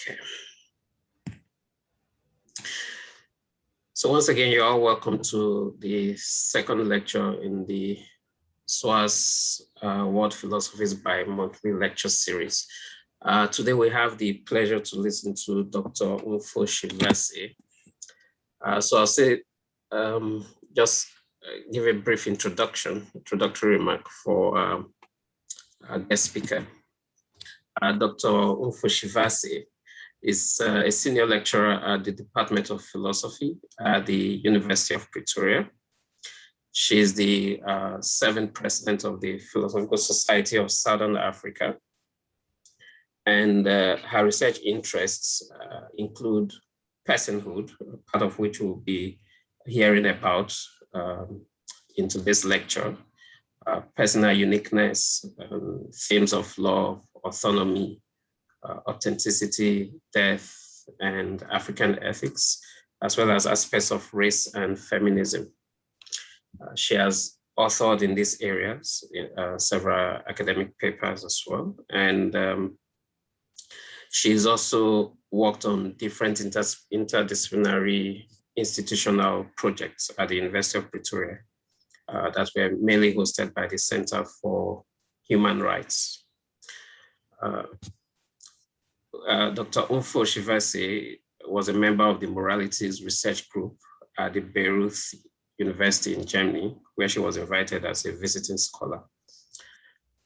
Okay. So once again, you're all welcome to the second lecture in the SOAS uh, World Philosophies bi-monthly lecture series. Uh, today we have the pleasure to listen to Dr. Mpho Tshivhase. Uh, so I'll say, um, just uh, give a brief introduction, introductory remark for um, our guest speaker. Uh, Dr. Mpho Tshivhase is uh, a senior lecturer at the Department of Philosophy at the University of Pretoria. She is the uh, seventh president of the Philosophical Society of Southern Africa. And uh, her research interests uh, include personhood, part of which we'll be hearing about um, in today's lecture, uh, personal uniqueness, um, themes of love, autonomy, authenticity, death, and African ethics, as well as aspects of race and feminism. Uh, she has authored in these areas, uh, several academic papers as well. And um, she's also worked on different inter interdisciplinary institutional projects at the University of Pretoria uh, that were mainly hosted by the Center for Human Rights. Uh, uh, Dr. Mpho Tshivhase was a member of the Moralities Research Group at the Bayreuth University in Germany, where she was invited as a visiting scholar.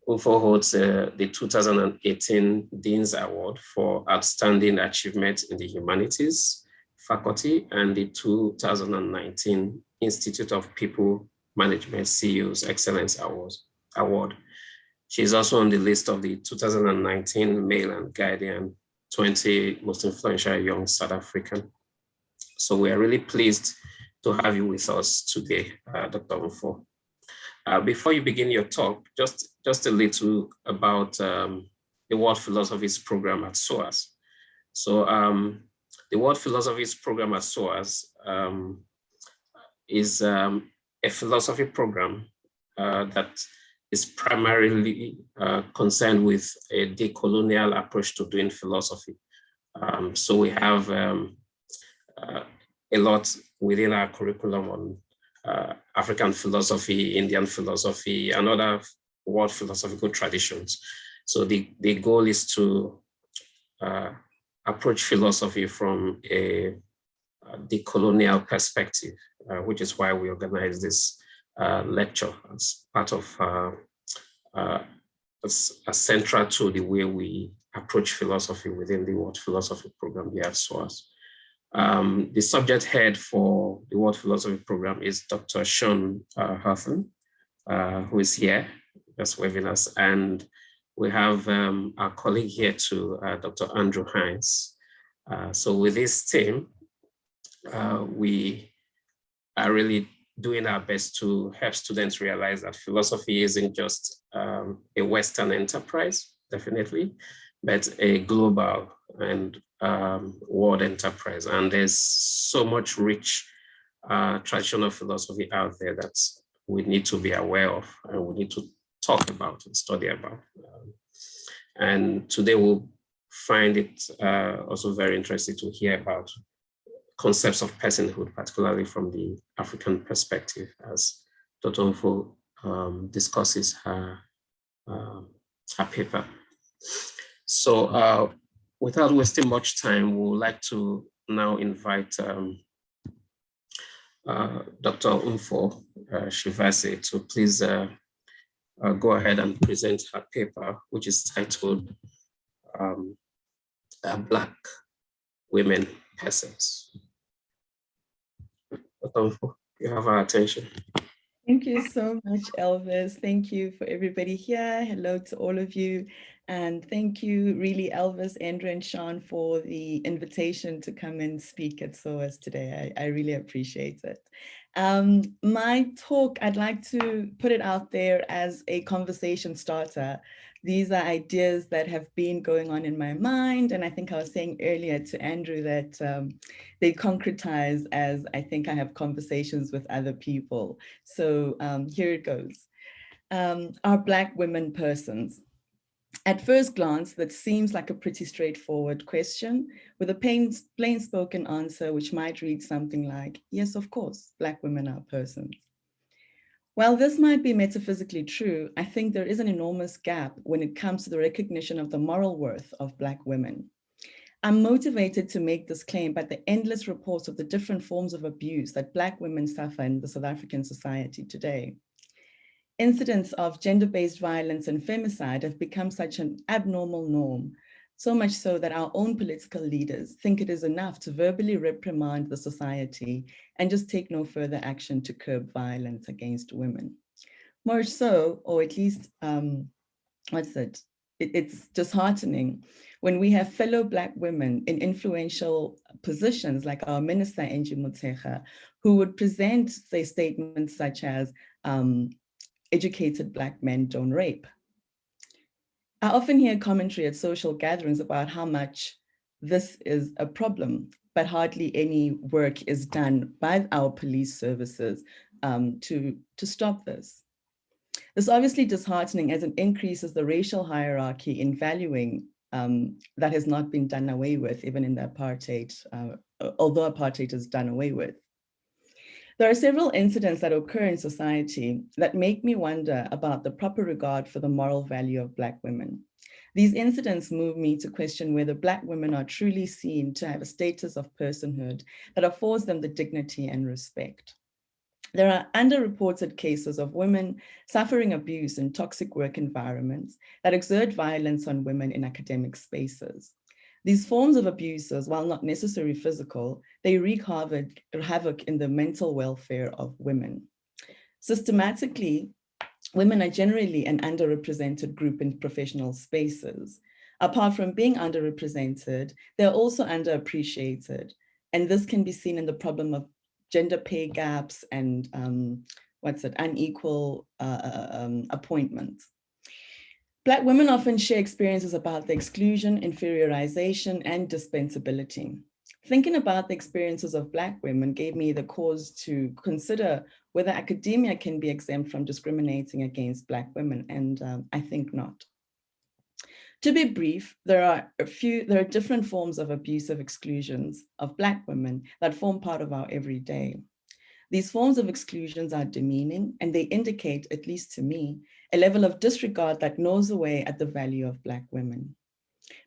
Mpho holds uh, the 2018 Dean's Award for Outstanding Achievement in the Humanities faculty and the 2019 Institute of People Management CEO's Excellence Award. She is also on the list of the 2019 Mail and Guardian 20 most influential young South African. So we are really pleased to have you with us today, uh, Dr. Mpho. Uh, before you begin your talk, just, just a little about um, the World Philosophies program at SOAS. So um, the World Philosophies program at SOAS um, is um, a philosophy program uh, that is primarily uh, concerned with a decolonial approach to doing philosophy. Um, so we have um, uh, a lot within our curriculum on uh, African philosophy, Indian philosophy, and other world philosophical traditions. So the, the goal is to uh, approach philosophy from a, a decolonial perspective, uh, which is why we organize this lecture as part of uh, uh, as, as central to the way we approach philosophy within the World Philosophy Program here at SOAS. Um, the subject head for the World Philosophy Program is Dr. Sean uh, uh, who is here, just waving us. And we have um, our colleague here too, uh, Dr. Andrew Hines. Uh, so with this team, uh, we are really doing our best to help students realize that philosophy isn't just um, a Western enterprise, definitely, but a global and um, world enterprise. And there's so much rich uh, traditional philosophy out there that we need to be aware of and we need to talk about and study about. Um, and today we'll find it uh, also very interesting to hear about concepts of personhood, particularly from the African perspective, as Dr. Mpho um, discusses her, uh, her paper. So uh, without wasting much time, we would like to now invite um, uh, Dr. Mpho uh, Tshivhase to please uh, uh, go ahead and present her paper, which is titled um, Black Women Persons. You have our attention. Thank you so much, Elvis. Thank you for everybody here. Hello to all of you. And thank you really, Elvis, Andrew, and Sean for the invitation to come and speak at SOAS today. I, I really appreciate it. Um, my talk, I'd like to put it out there as a conversation starter. These are ideas that have been going on in my mind. And I think I was saying earlier to Andrew that um, they concretize as I think I have conversations with other people. So um, here it goes. Um, are Black women persons? At first glance, that seems like a pretty straightforward question with a plain, plain spoken answer, which might read something like, yes, of course, Black women are persons. While this might be metaphysically true, I think there is an enormous gap when it comes to the recognition of the moral worth of Black women. I'm motivated to make this claim by the endless reports of the different forms of abuse that Black women suffer in the South African society today. Incidents of gender-based violence and femicide have become such an abnormal norm, so much so that our own political leaders think it is enough to verbally reprimand the society and just take no further action to curb violence against women. More so, or at least, um, what's it? it? It's disheartening when we have fellow Black women in influential positions like our Minister Angie Motshekga, who would present, say, statements such as, um, educated Black men don't rape. I often hear commentary at social gatherings about how much this is a problem, but hardly any work is done by our police services um, to, to stop this. This is obviously disheartening as it increases the racial hierarchy in valuing um, that has not been done away with, even in the apartheid, uh, although apartheid is done away with. There are several incidents that occur in society that make me wonder about the proper regard for the moral value of Black women. These incidents move me to question whether Black women are truly seen to have a status of personhood that affords them the dignity and respect. There are underreported cases of women suffering abuse in toxic work environments that exert violence on women in academic spaces. These forms of abuses, while not necessarily physical, they wreak havoc, in the mental welfare of women. Systematically, women are generally an underrepresented group in professional spaces. Apart from being underrepresented, they're also underappreciated. And this can be seen in the problem of gender pay gaps and um, what's it, unequal uh, uh um, appointments. Black women often share experiences about the exclusion, inferiorization, and dispensability. Thinking about the experiences of Black women gave me the cause to consider whether academia can be exempt from discriminating against Black women, and um, I think not. To be brief, there are a few, there are different forms of abusive exclusions of Black women that form part of our everyday. These forms of exclusions are demeaning and they indicate, at least to me, a level of disregard that gnaws away at the value of Black women.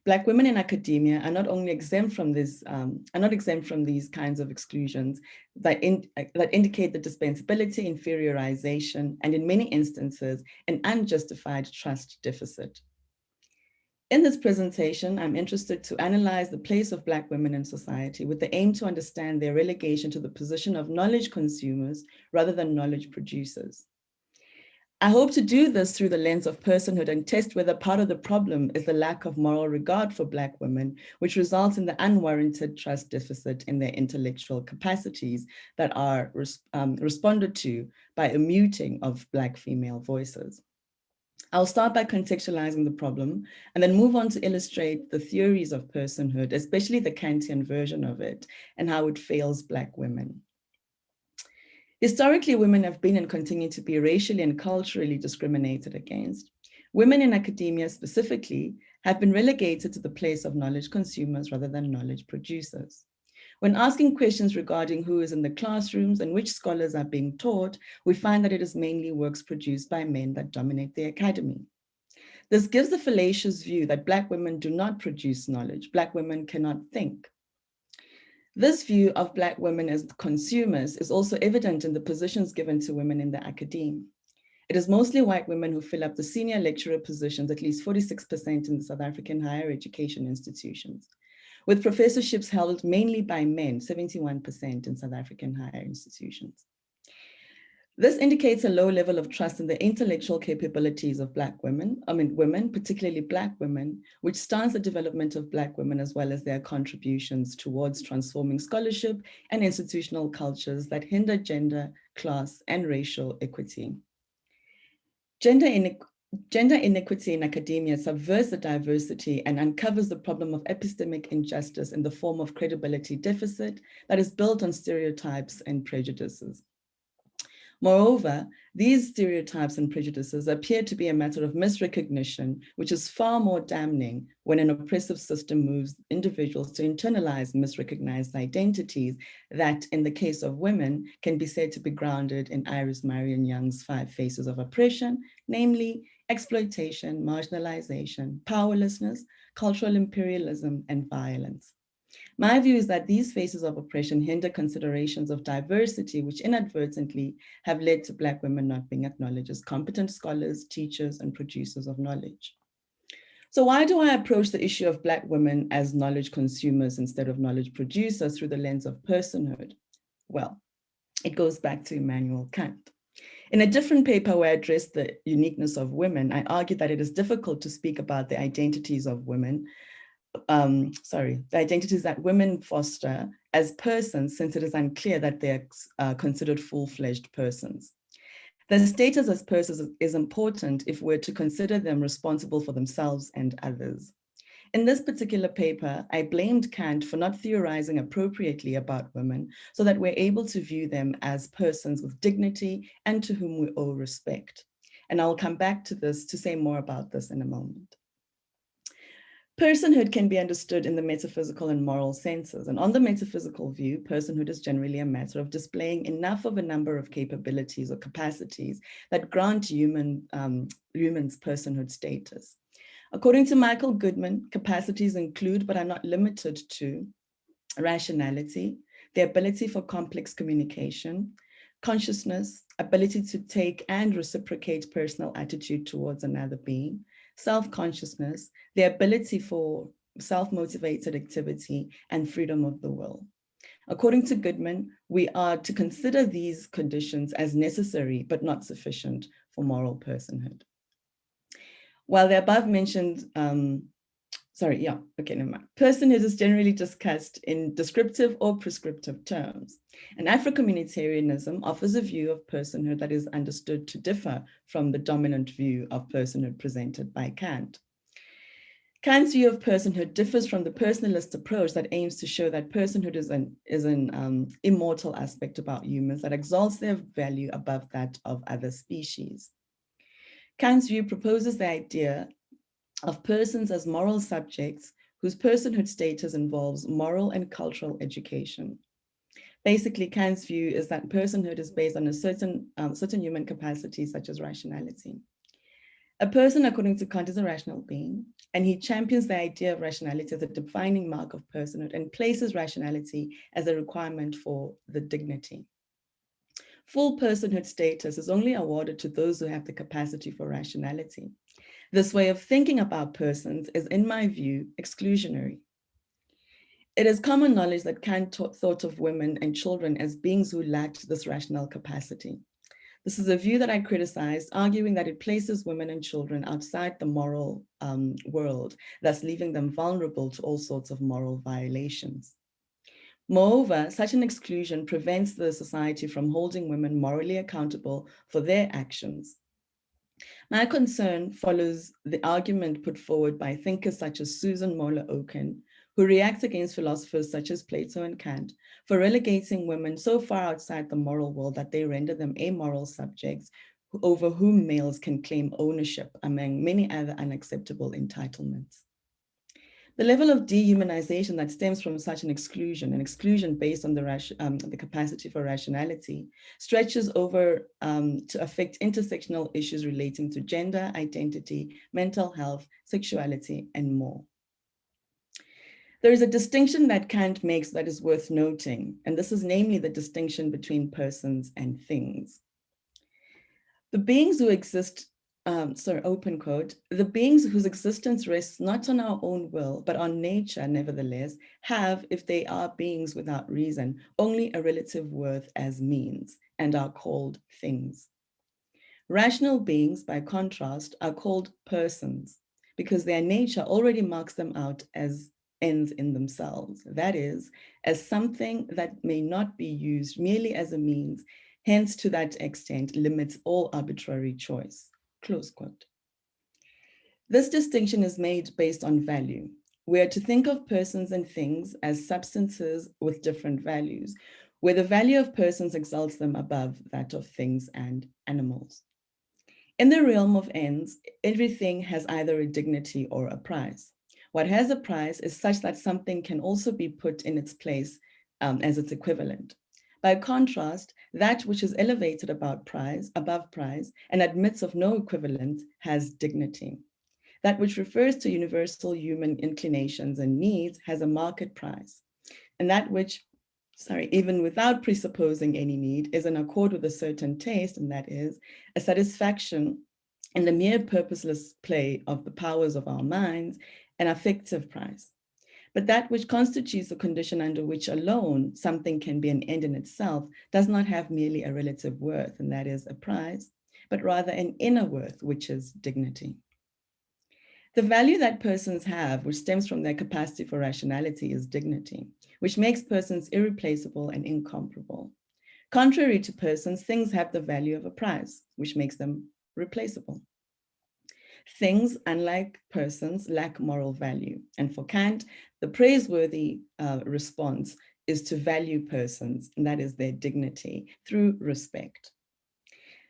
Black women in academia are not only exempt from this, um, are not exempt from these kinds of exclusions that, in, that indicate the dispensability, inferiorization, and in many instances, an unjustified trust deficit. In this presentation, I'm interested to analyze the place of Black women in society with the aim to understand their relegation to the position of knowledge consumers rather than knowledge producers. I hope to do this through the lens of personhood and test whether part of the problem is the lack of moral regard for Black women, which results in the unwarranted trust deficit in their intellectual capacities that are um, responded to by a muting of Black female voices. I'll start by contextualizing the problem and then move on to illustrate the theories of personhood, especially the Kantian version of it and how it fails Black women. Historically, women have been and continue to be racially and culturally discriminated against. Women in academia specifically have been relegated to the place of knowledge consumers rather than knowledge producers. When asking questions regarding who is in the classrooms and which scholars are being taught, we find that it is mainly works produced by men that dominate the academy. This gives the fallacious view that Black women do not produce knowledge, Black women cannot think. This view of Black women as consumers is also evident in the positions given to women in the academe. It is mostly white women who fill up the senior lecturer positions, at least 46% in the South African higher education institutions with professorships held mainly by men, 71% in South African higher institutions. This indicates a low level of trust in the intellectual capabilities of Black women, I mean women, particularly Black women, which stunts the development of Black women as well as their contributions towards transforming scholarship and institutional cultures that hinder gender, class, and racial equity. Gender Gender inequity in academia subverts the diversity and uncovers the problem of epistemic injustice in the form of credibility deficit that is built on stereotypes and prejudices. Moreover, these stereotypes and prejudices appear to be a matter of misrecognition, which is far more damning when an oppressive system moves individuals to internalize misrecognized identities that, in the case of women, can be said to be grounded in Iris Marion Young's five faces of oppression, namely exploitation, marginalization, powerlessness, cultural imperialism, and violence. My view is that these faces of oppression hinder considerations of diversity, which inadvertently have led to Black women not being acknowledged as competent scholars, teachers, and producers of knowledge. So why do I approach the issue of Black women as knowledge consumers instead of knowledge producers through the lens of personhood? Well, it goes back to Immanuel Kant. In a different paper where I addressed the uniqueness of women, I argued that it is difficult to speak about the identities of women um, sorry, the identities that women foster as persons since it is unclear that they're uh, considered full-fledged persons. Their status as persons is important if we're to consider them responsible for themselves and others. In this particular paper, I blamed Kant for not theorizing appropriately about women so that we're able to view them as persons with dignity and to whom we owe respect. And I'll come back to this to say more about this in a moment. Personhood can be understood in the metaphysical and moral senses. And on the metaphysical view, personhood is generally a matter of displaying enough of a number of capabilities or capacities that grant human, um, humans personhood status. According to Michael Goodman, capacities include, but are not limited to, rationality, the ability for complex communication, consciousness, ability to take and reciprocate personal attitude towards another being, self-consciousness, the ability for self-motivated activity, and freedom of the will. According to Goodman, we are to consider these conditions as necessary but not sufficient for moral personhood. While the above mentioned um, sorry, yeah, okay, never mind. Personhood is generally discussed in descriptive or prescriptive terms. And Afro-communitarianism offers a view of personhood that is understood to differ from the dominant view of personhood presented by Kant. Kant's view of personhood differs from the personalist approach that aims to show that personhood is an, is an um, immortal aspect about humans that exalts their value above that of other species. Kant's view proposes the idea of persons as moral subjects whose personhood status involves moral and cultural education. Basically, Kant's view is that personhood is based on a certain, um, certain human capacity, such as rationality. A person, according to Kant, is a rational being, and he champions the idea of rationality as a defining mark of personhood and places rationality as a requirement for the dignity. Full personhood status is only awarded to those who have the capacity for rationality. This way of thinking about persons is, in my view, exclusionary. It is common knowledge that Kant thought of women and children as beings who lacked this rational capacity. This is a view that I criticized, arguing that it places women and children outside the moral um, world, thus leaving them vulnerable to all sorts of moral violations. Moreover, such an exclusion prevents the society from holding women morally accountable for their actions. My concern follows the argument put forward by thinkers such as Susan Moller Okin, who reacts against philosophers such as Plato and Kant for relegating women so far outside the moral world that they render them amoral subjects over whom males can claim ownership among many other unacceptable entitlements. The level of dehumanization that stems from such an exclusion, an exclusion based on the, um, the capacity for rationality, stretches over um, to affect intersectional issues relating to gender, identity, mental health, sexuality, and more. There is a distinction that Kant makes that is worth noting, and this is namely the distinction between persons and things. The beings who exist um, sorry, open quote, the beings whose existence rests not on our own will, but on nature, nevertheless, have, if they are beings without reason, only a relative worth as means and are called things. Rational beings, by contrast, are called persons because their nature already marks them out as ends in themselves. That is, as something that may not be used merely as a means, hence to that extent limits all arbitrary choice close quote. This distinction is made based on value. We are to think of persons and things as substances with different values, where the value of persons exalts them above that of things and animals. In the realm of ends, everything has either a dignity or a price. What has a price is such that something can also be put in its place um, as its equivalent. By contrast, that which is elevated about price, above price and admits of no equivalent has dignity. That which refers to universal human inclinations and needs has a market price. And that which, sorry, even without presupposing any need is in accord with a certain taste, and that is a satisfaction in the mere purposeless play of the powers of our minds, an affective price. But that which constitutes the condition under which alone something can be an end in itself does not have merely a relative worth, and that is a prize, but rather an inner worth, which is dignity. The value that persons have, which stems from their capacity for rationality, is dignity, which makes persons irreplaceable and incomparable. Contrary to persons, things have the value of a prize, which makes them replaceable. Things, unlike persons, lack moral value. And for Kant, the praiseworthy uh, response is to value persons, and that is their dignity, through respect.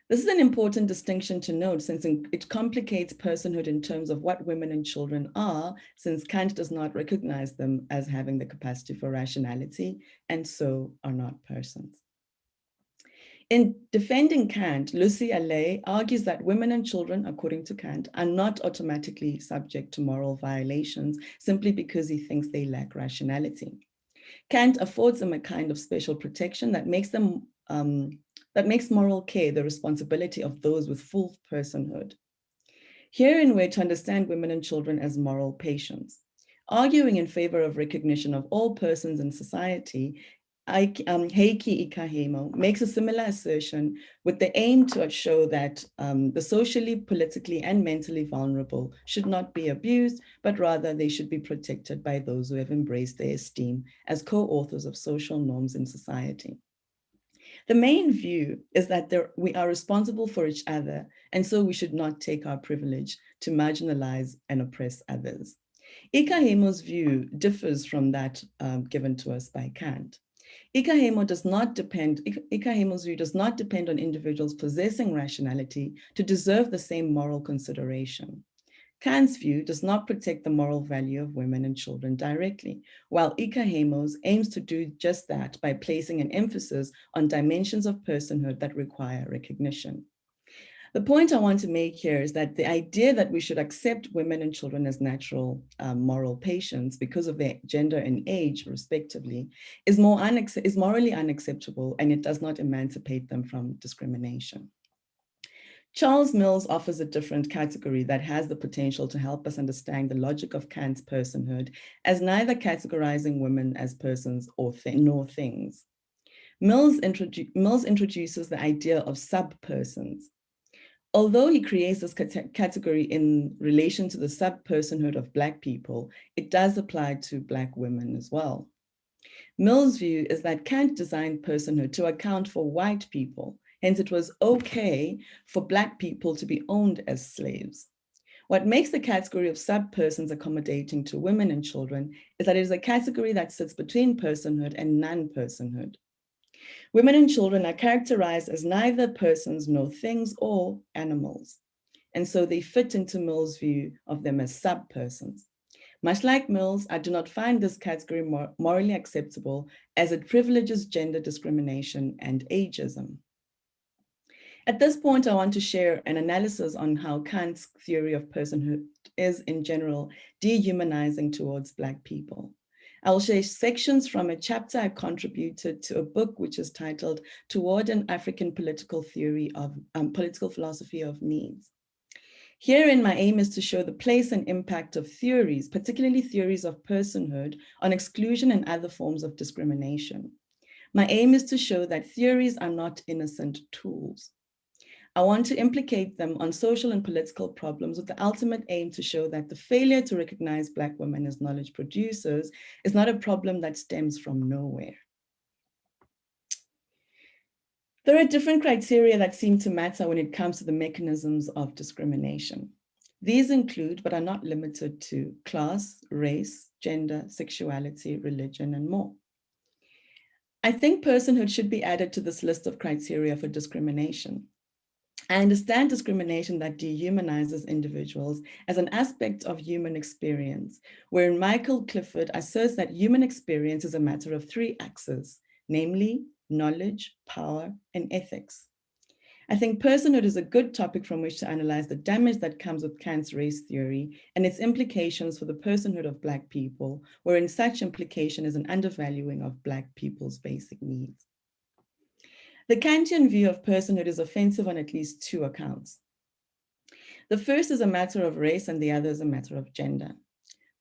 This is an important distinction to note since it complicates personhood in terms of what women and children are, since Kant does not recognize them as having the capacity for rationality and so are not persons. In defending Kant, Lucy Allais argues that women and children, according to Kant, are not automatically subject to moral violations simply because he thinks they lack rationality. Kant affords them a kind of special protection that makes them um, that makes moral care the responsibility of those with full personhood. Herein we're to understand women and children as moral patients. Arguing in favor of recognition of all persons in society um, Heikki Ikäheimo makes a similar assertion with the aim to show that um, the socially, politically, and mentally vulnerable should not be abused, but rather they should be protected by those who have embraced their esteem as co-authors of social norms in society. The main view is that there, we are responsible for each other, and so we should not take our privilege to marginalize and oppress others. Ikäheimo's view differs from that um, given to us by Kant. Ikäheimo does not depend, Ikäheimo's view does not depend on individuals possessing rationality to deserve the same moral consideration. Kant's view does not protect the moral value of women and children directly, while Ikäheimo's aims to do just that by placing an emphasis on dimensions of personhood that require recognition. The point I want to make here is that the idea that we should accept women and children as natural um, moral patients because of their gender and age, respectively, is, more is morally unacceptable and it does not emancipate them from discrimination. Charles Mills offers a different category that has the potential to help us understand the logic of Kant's personhood as neither categorizing women as persons or th nor things. Mills, introdu Mills introduces the idea of sub-persons, Although he creates this category in relation to the sub-personhood of Black people, it does apply to Black women as well. Mill's view is that Kant designed personhood to account for white people, hence it was okay for Black people to be owned as slaves. What makes the category of sub-persons accommodating to women and children is that it is a category that sits between personhood and non-personhood. Women and children are characterized as neither persons nor things or animals. And so they fit into Mill's view of them as sub-persons. Much like Mills, I do not find this category mor morally acceptable as it privileges gender discrimination and ageism. At this point, I want to share an analysis on how Kant's theory of personhood is in general dehumanizing towards Black people. I'll share sections from a chapter I contributed to a book which is titled Toward an African Political Theory of um, Political Philosophy of Needs. Herein, my aim is to show the place and impact of theories, particularly theories of personhood, on exclusion and other forms of discrimination. My aim is to show that theories are not innocent tools. I want to implicate them on social and political problems with the ultimate aim to show that the failure to recognize Black women as knowledge producers is not a problem that stems from nowhere. There are different criteria that seem to matter when it comes to the mechanisms of discrimination. These include, but are not limited to, class, race, gender, sexuality, religion, and more. I think personhood should be added to this list of criteria for discrimination. I understand discrimination that dehumanizes individuals as an aspect of human experience, wherein Michael Clifford asserts that human experience is a matter of three axes, namely knowledge, power, and ethics. I think personhood is a good topic from which to analyze the damage that comes with Kant's race theory and its implications for the personhood of Black people, wherein such implication is an undervaluing of Black people's basic needs. The Kantian view of personhood is offensive on at least two accounts. The first is a matter of race and the other is a matter of gender.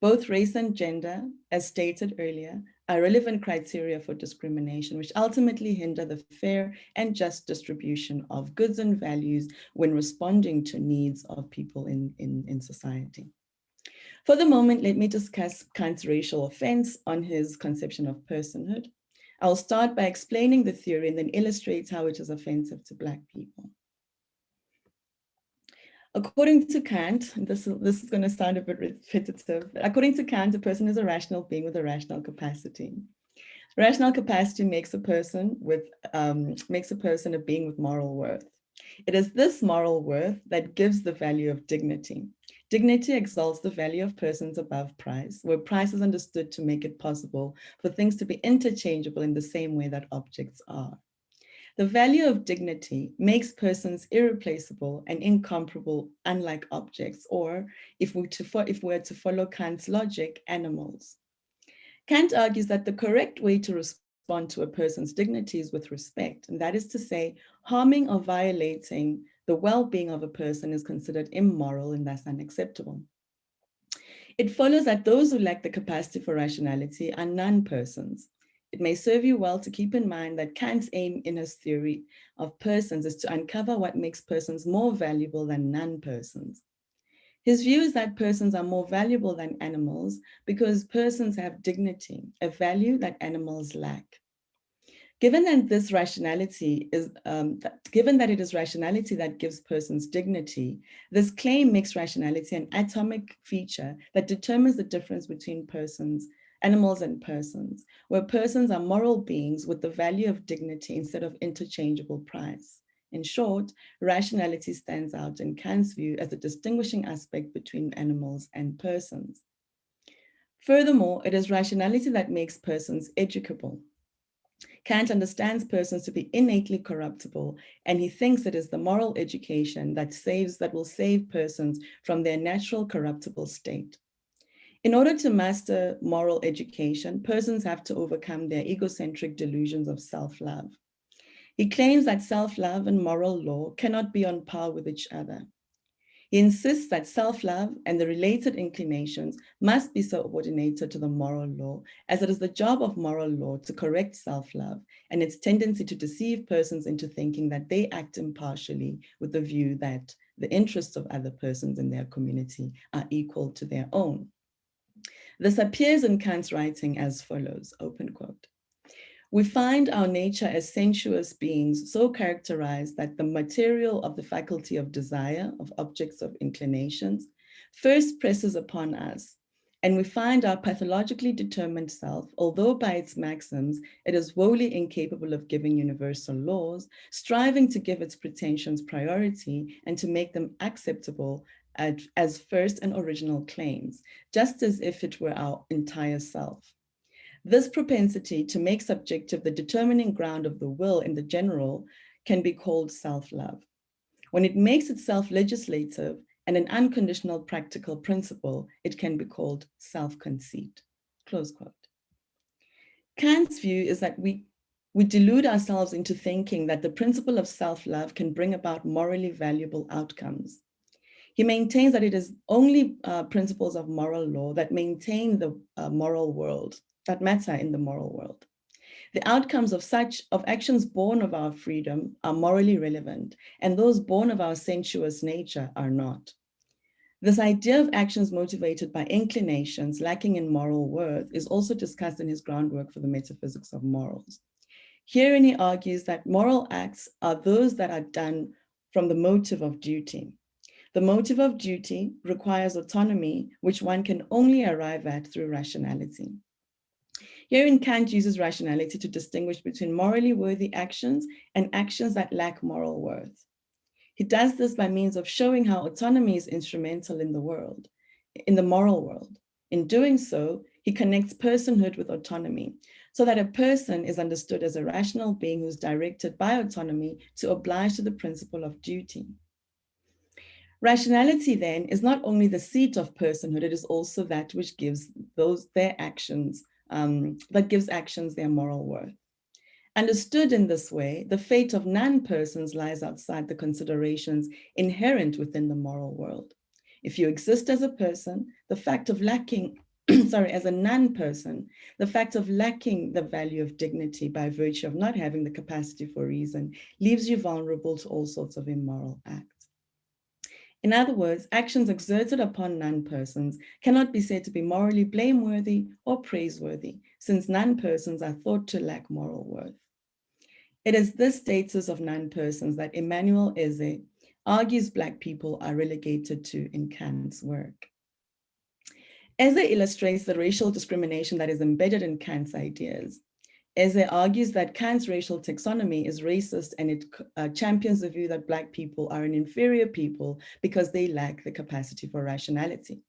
Both race and gender, as stated earlier, are relevant criteria for discrimination, which ultimately hinder the fair and just distribution of goods and values when responding to needs of people in, in, in society. For the moment, let me discuss Kant's racial offense on his conception of personhood. I'll start by explaining the theory and then illustrate how it is offensive to Black people. According to Kant, this, this is going to sound a bit repetitive, but according to Kant, a person is a rational being with a rational capacity. Rational capacity makes a person with um, makes a person a being with moral worth. It is this moral worth that gives the value of dignity. Dignity exalts the value of persons above price, where price is understood to make it possible for things to be interchangeable in the same way that objects are. The value of dignity makes persons irreplaceable and incomparable, unlike objects, or if we, to, if we were to follow Kant's logic, animals. Kant argues that the correct way to respond to a person's dignity is with respect, and that is to say, harming or violating the well-being of a person is considered immoral and thus unacceptable. It follows that those who lack the capacity for rationality are non-persons, it may serve you well to keep in mind that Kant's aim in his theory of persons is to uncover what makes persons more valuable than non-persons. His view is that persons are more valuable than animals because persons have dignity, a value that animals lack. Given that this rationality is, um, given that it is rationality that gives persons dignity, this claim makes rationality an atomic feature that determines the difference between persons animals and persons, where persons are moral beings with the value of dignity instead of interchangeable price. In short, rationality stands out in Kant's view as a distinguishing aspect between animals and persons. Furthermore, it is rationality that makes persons educable. Kant understands persons to be innately corruptible, and he thinks it is the moral education that saves that will save persons from their natural corruptible state. In order to master moral education, persons have to overcome their egocentric delusions of self-love. He claims that self-love and moral law cannot be on par with each other. He insists that self-love and the related inclinations must be subordinated to the moral law, as it is the job of moral law to correct self-love and its tendency to deceive persons into thinking that they act impartially with the view that the interests of other persons in their community are equal to their own. This appears in Kant's writing as follows, open quote. We find our nature as sensuous beings so characterized that the material of the faculty of desire, of objects of inclinations, first presses upon us, and we find our pathologically determined self, although by its maxims, it is wholly incapable of giving universal laws, striving to give its pretensions priority and to make them acceptable as first and original claims, just as if it were our entire self. This propensity to make subjective the determining ground of the will in the general can be called self-love. When it makes itself legislative and an unconditional practical principle, it can be called self-conceit, close quote. Kant's view is that we, we delude ourselves into thinking that the principle of self-love can bring about morally valuable outcomes. He maintains that it is only uh, principles of moral law that maintain the uh, moral world, that matter in the moral world. The outcomes of such, of actions born of our freedom are morally relevant, and those born of our sensuous nature are not. This idea of actions motivated by inclinations lacking in moral worth is also discussed in his groundwork for the metaphysics of morals. Herein he argues that moral acts are those that are done from the motive of duty. The motive of duty requires autonomy, which one can only arrive at through rationality. Herein, Kant uses rationality to distinguish between morally worthy actions and actions that lack moral worth. He does this by means of showing how autonomy is instrumental in the world, in the moral world. In doing so, he connects personhood with autonomy, so that a person is understood as a rational being who's directed by autonomy to oblige to the principle of duty. Rationality then is not only the seat of personhood, it is also that which gives those their actions, um, that gives actions their moral worth. Understood in this way, the fate of non-persons lies outside the considerations inherent within the moral world. If you exist as a person, the fact of lacking sorry, as a non-person, the fact of lacking the value of dignity by virtue of not having the capacity for reason leaves you vulnerable to all sorts of immoral acts. In other words, actions exerted upon non-persons cannot be said to be morally blameworthy or praiseworthy, since non-persons are thought to lack moral worth. It is this status of non-persons that Emmanuel Eze argues Black people are relegated to in Kant's work. Eze illustrates the racial discrimination that is embedded in Kant's ideas. Eze argues that Kant's racial taxonomy is racist and it uh, champions the view that Black people are an inferior people because they lack the capacity for rationality.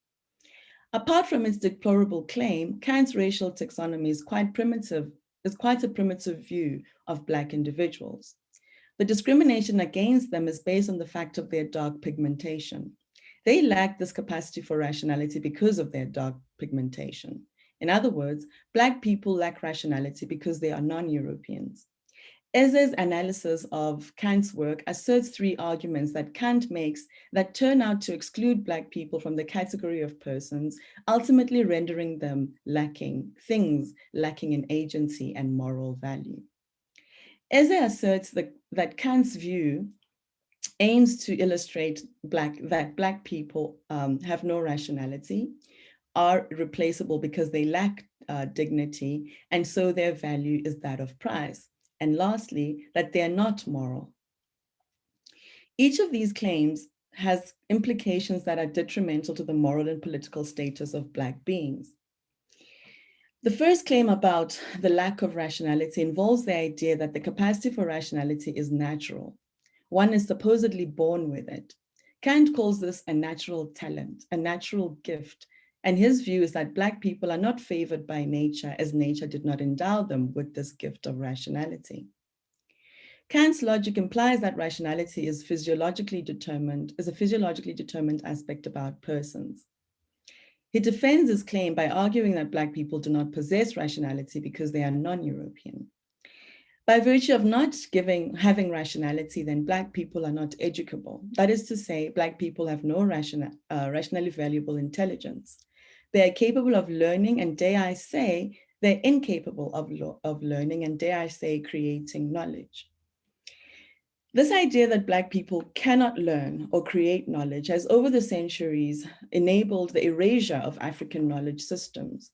Apart from its deplorable claim, Kant's racial taxonomy is quite primitive, is quite a primitive view of Black individuals. The discrimination against them is based on the fact of their dark pigmentation. They lack this capacity for rationality because of their dark pigmentation. In other words, Black people lack rationality because they are non-Europeans. Eze's analysis of Kant's work asserts three arguments that Kant makes that turn out to exclude Black people from the category of persons, ultimately rendering them lacking, things lacking in agency and moral value. Eze asserts that, that Kant's view aims to illustrate black that black people um, have no rationality, are replaceable because they lack uh, dignity, and so their value is that of price. And lastly, that they are not moral. Each of these claims has implications that are detrimental to the moral and political status of Black beings. The first claim about the lack of rationality involves the idea that the capacity for rationality is natural, one is supposedly born with it. Kant calls this a natural talent, a natural gift. And his view is that Black people are not favored by nature as nature did not endow them with this gift of rationality. Kant's logic implies that rationality is physiologically determined, is a physiologically determined aspect about persons. He defends his claim by arguing that Black people do not possess rationality because they are non-European. By virtue of not giving, having rationality, then Black people are not educable. That is to say, Black people have no rational, uh, rationally valuable intelligence. They are capable of learning and dare I say, they're incapable of, of learning and dare I say, creating knowledge. This idea that Black people cannot learn or create knowledge has over the centuries enabled the erasure of African knowledge systems.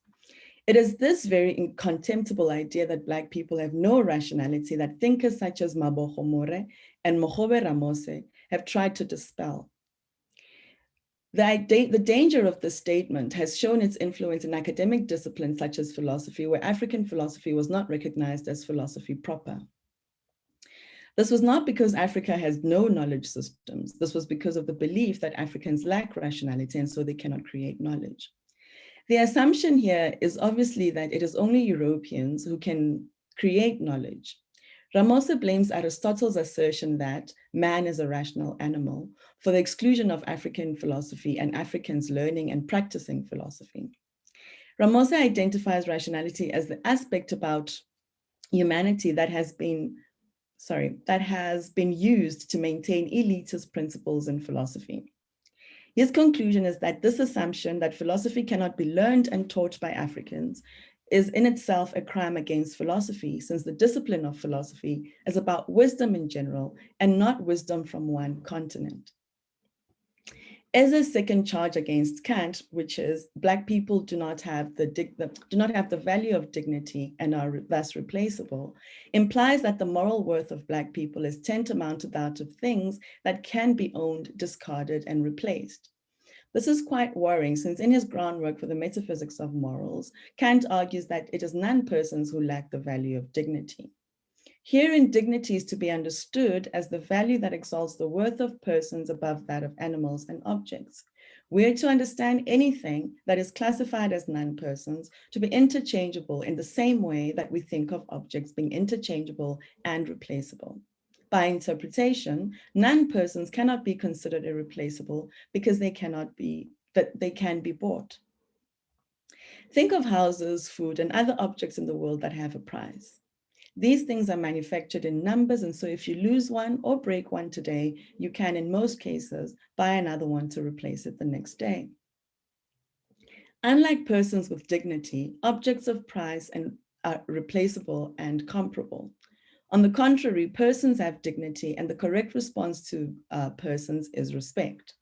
It is this very contemptible idea that Black people have no rationality that thinkers such as Mabogo More and Mogobe Ramose have tried to dispel. The, the danger of this statement has shown its influence in academic disciplines such as philosophy, where African philosophy was not recognized as philosophy proper. This was not because Africa has no knowledge systems. This was because of the belief that Africans lack rationality and so they cannot create knowledge. The assumption here is obviously that it is only Europeans who can create knowledge. Ramose blames Aristotle's assertion that man is a rational animal for the exclusion of African philosophy and Africans learning and practicing philosophy. Ramose identifies rationality as the aspect about humanity that has been, sorry, that has been used to maintain elitist principles in philosophy. His conclusion is that this assumption that philosophy cannot be learned and taught by Africans is in itself a crime against philosophy, since the discipline of philosophy is about wisdom in general and not wisdom from one continent. As a second charge against Kant, which is Black people do not have the, do not have the value of dignity and are thus replaceable, implies that the moral worth of Black people is tantamount to that of things that can be owned, discarded, and replaced. This is quite worrying since in his groundwork for the metaphysics of morals, Kant argues that it is non-persons who lack the value of dignity. Herein, dignity is to be understood as the value that exalts the worth of persons above that of animals and objects. We are to understand anything that is classified as non-persons to be interchangeable in the same way that we think of objects being interchangeable and replaceable. By interpretation, non-persons cannot be considered irreplaceable because they cannot be, that they can be bought. Think of houses, food, and other objects in the world that have a price. These things are manufactured in numbers, and so if you lose one or break one today, you can, in most cases, buy another one to replace it the next day. Unlike persons with dignity, objects of price and are replaceable and comparable. On the contrary, persons have dignity and the correct response to uh, persons is respect.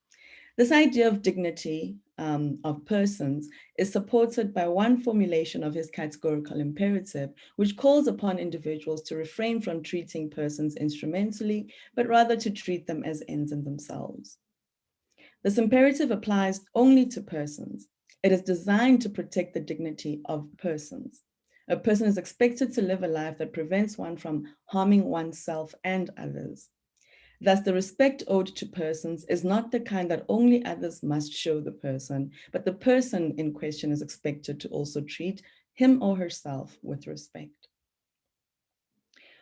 This idea of dignity um, of persons is supported by one formulation of his categorical imperative, which calls upon individuals to refrain from treating persons instrumentally, but rather to treat them as ends in themselves. This imperative applies only to persons. It is designed to protect the dignity of persons. A person is expected to live a life that prevents one from harming oneself and others. Thus, the respect owed to persons is not the kind that only others must show the person, but the person in question is expected to also treat him or herself with respect.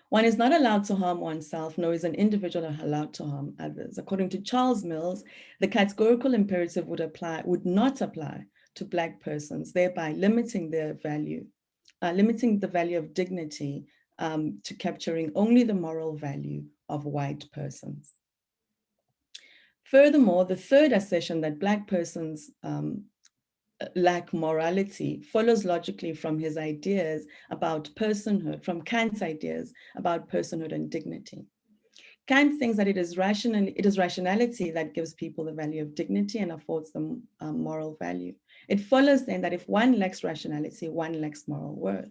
One is not allowed to harm oneself, nor is an individual allowed to harm others. According to Charles Mills, the categorical imperative would apply, would not apply to Black persons, thereby limiting their value, uh, limiting the value of dignity um, to capturing only the moral value of white persons. Furthermore, the third assertion that Black persons um, lack morality follows logically from his ideas about personhood, from Kant's ideas about personhood and dignity. Kant thinks that it is, rational, it is rationality that gives people the value of dignity and affords them um, moral value. It follows then that if one lacks rationality, one lacks moral worth.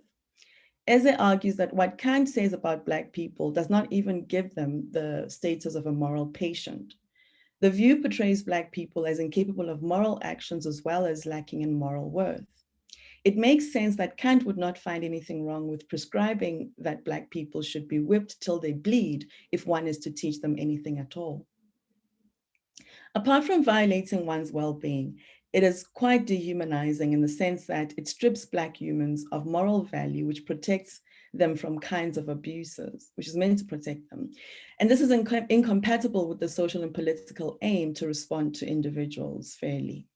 Eze argues that what Kant says about Black people does not even give them the status of a moral patient. The view portrays Black people as incapable of moral actions as well as lacking in moral worth. It makes sense that Kant would not find anything wrong with prescribing that Black people should be whipped till they bleed if one is to teach them anything at all. Apart from violating one's well-being, it is quite dehumanizing in the sense that it strips Black humans of moral value, which protects them from kinds of abuses, which is meant to protect them. And this is inc incompatible with the social and political aim to respond to individuals fairly.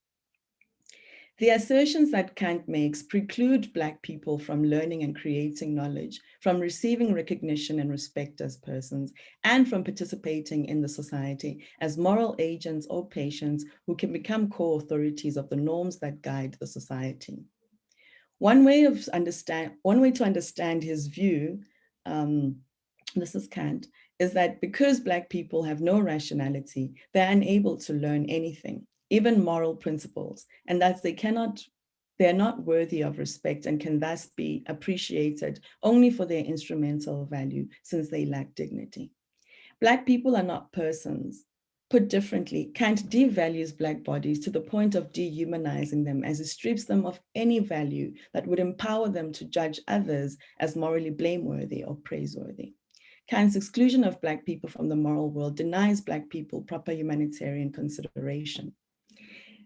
The assertions that Kant makes preclude Black people from learning and creating knowledge, from receiving recognition and respect as persons, and from participating in the society as moral agents or patients who can become co-authorities of the norms that guide the society. One way, of understand, one way to understand his view, um, this is Kant, is that because Black people have no rationality, they're unable to learn anything even moral principles, and that they cannot, they're not worthy of respect and can thus be appreciated only for their instrumental value since they lack dignity. Black people are not persons. Put differently, Kant devalues Black bodies to the point of dehumanizing them as it strips them of any value that would empower them to judge others as morally blameworthy or praiseworthy. Kant's exclusion of Black people from the moral world denies Black people proper humanitarian consideration.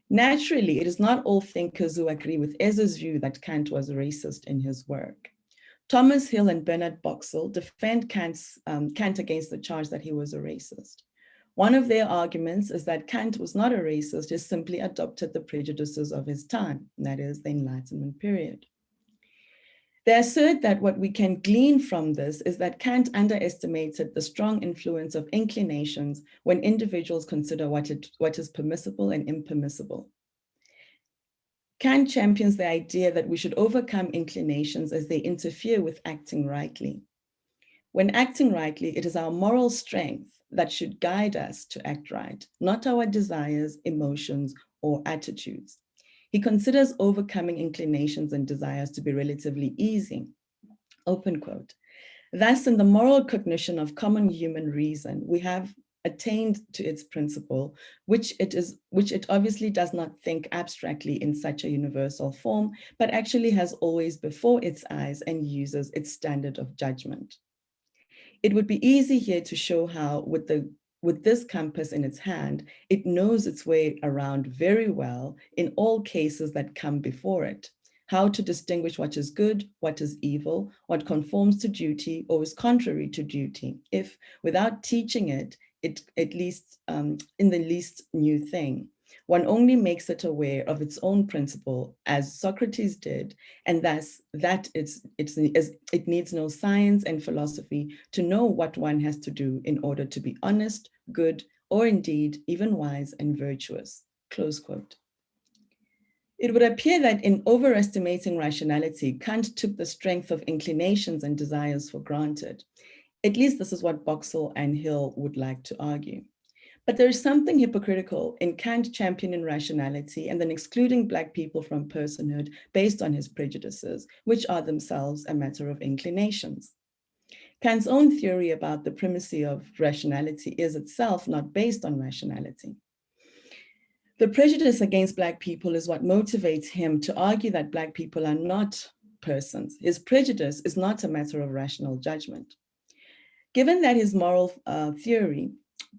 Naturally, it is not all thinkers who agree with Eze's view that Kant was a racist in his work. Thomas Hill and Bernard Boxill defend Kant's, um, Kant against the charge that he was a racist. One of their arguments is that Kant was not a racist, he simply adopted the prejudices of his time, that is the Enlightenment period. They assert that what we can glean from this is that Kant underestimated the strong influence of inclinations when individuals consider what, it, what is permissible and impermissible. Kant champions the idea that we should overcome inclinations as they interfere with acting rightly. When acting rightly, it is our moral strength that should guide us to act right, not our desires, emotions, or attitudes. He considers overcoming inclinations and desires to be relatively easy, open quote. Thus, in the moral cognition of common human reason, we have attained to its principle, which it is, which it obviously does not think abstractly in such a universal form, but actually has always before its eyes and uses its standard of judgment. It would be easy here to show how with the with this compass in its hand, it knows its way around very well in all cases that come before it how to distinguish what is good, what is evil, what conforms to duty or is contrary to duty, if without teaching it, it at least um, in the least new thing. One only makes it aware of its own principle as Socrates did, and thus that it's, it's, it needs no science and philosophy to know what one has to do in order to be honest, good, or indeed even wise and virtuous, close quote. It would appear that in overestimating rationality, Kant took the strength of inclinations and desires for granted. At least this is what Boxill and Hill would like to argue. But there is something hypocritical in Kant championing rationality and then excluding Black people from personhood based on his prejudices, which are themselves a matter of inclinations. Kant's own theory about the primacy of rationality is itself not based on rationality. The prejudice against Black people is what motivates him to argue that Black people are not persons. His prejudice is not a matter of rational judgment. Given that his moral uh, theory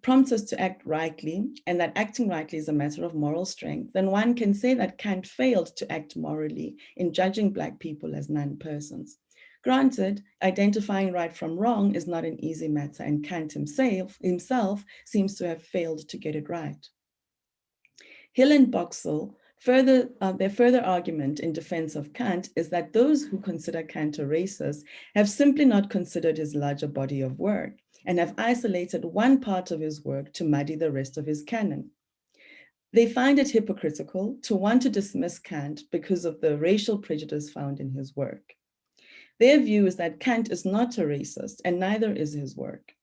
prompts us to act rightly and that acting rightly is a matter of moral strength, then one can say that Kant failed to act morally in judging Black people as non-persons. Granted, identifying right from wrong is not an easy matter and Kant himself, himself seems to have failed to get it right. Hill and Boxill, further, uh, their further argument in defense of Kant is that those who consider Kant a racist have simply not considered his larger body of work and have isolated one part of his work to muddy the rest of his canon. They find it hypocritical to want to dismiss Kant because of the racial prejudice found in his work. Their view is that Kant is not a racist and neither is his work.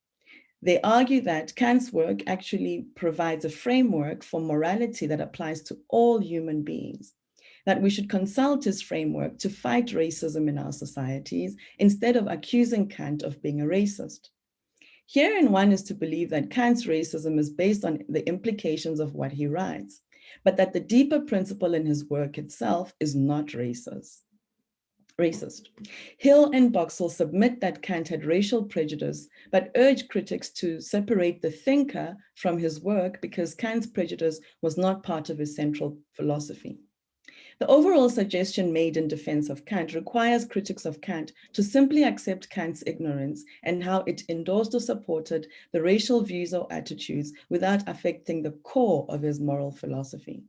They argue that Kant's work actually provides a framework for morality that applies to all human beings, that we should consult his framework to fight racism in our societies instead of accusing Kant of being a racist. Herein one is to believe that Kant's racism is based on the implications of what he writes, but that the deeper principle in his work itself is not racist racist. Hill and Boxill submit that Kant had racial prejudice, but urge critics to separate the thinker from his work because Kant's prejudice was not part of his central philosophy. The overall suggestion made in defense of Kant requires critics of Kant to simply accept Kant's ignorance and how it endorsed or supported the racial views or attitudes without affecting the core of his moral philosophy.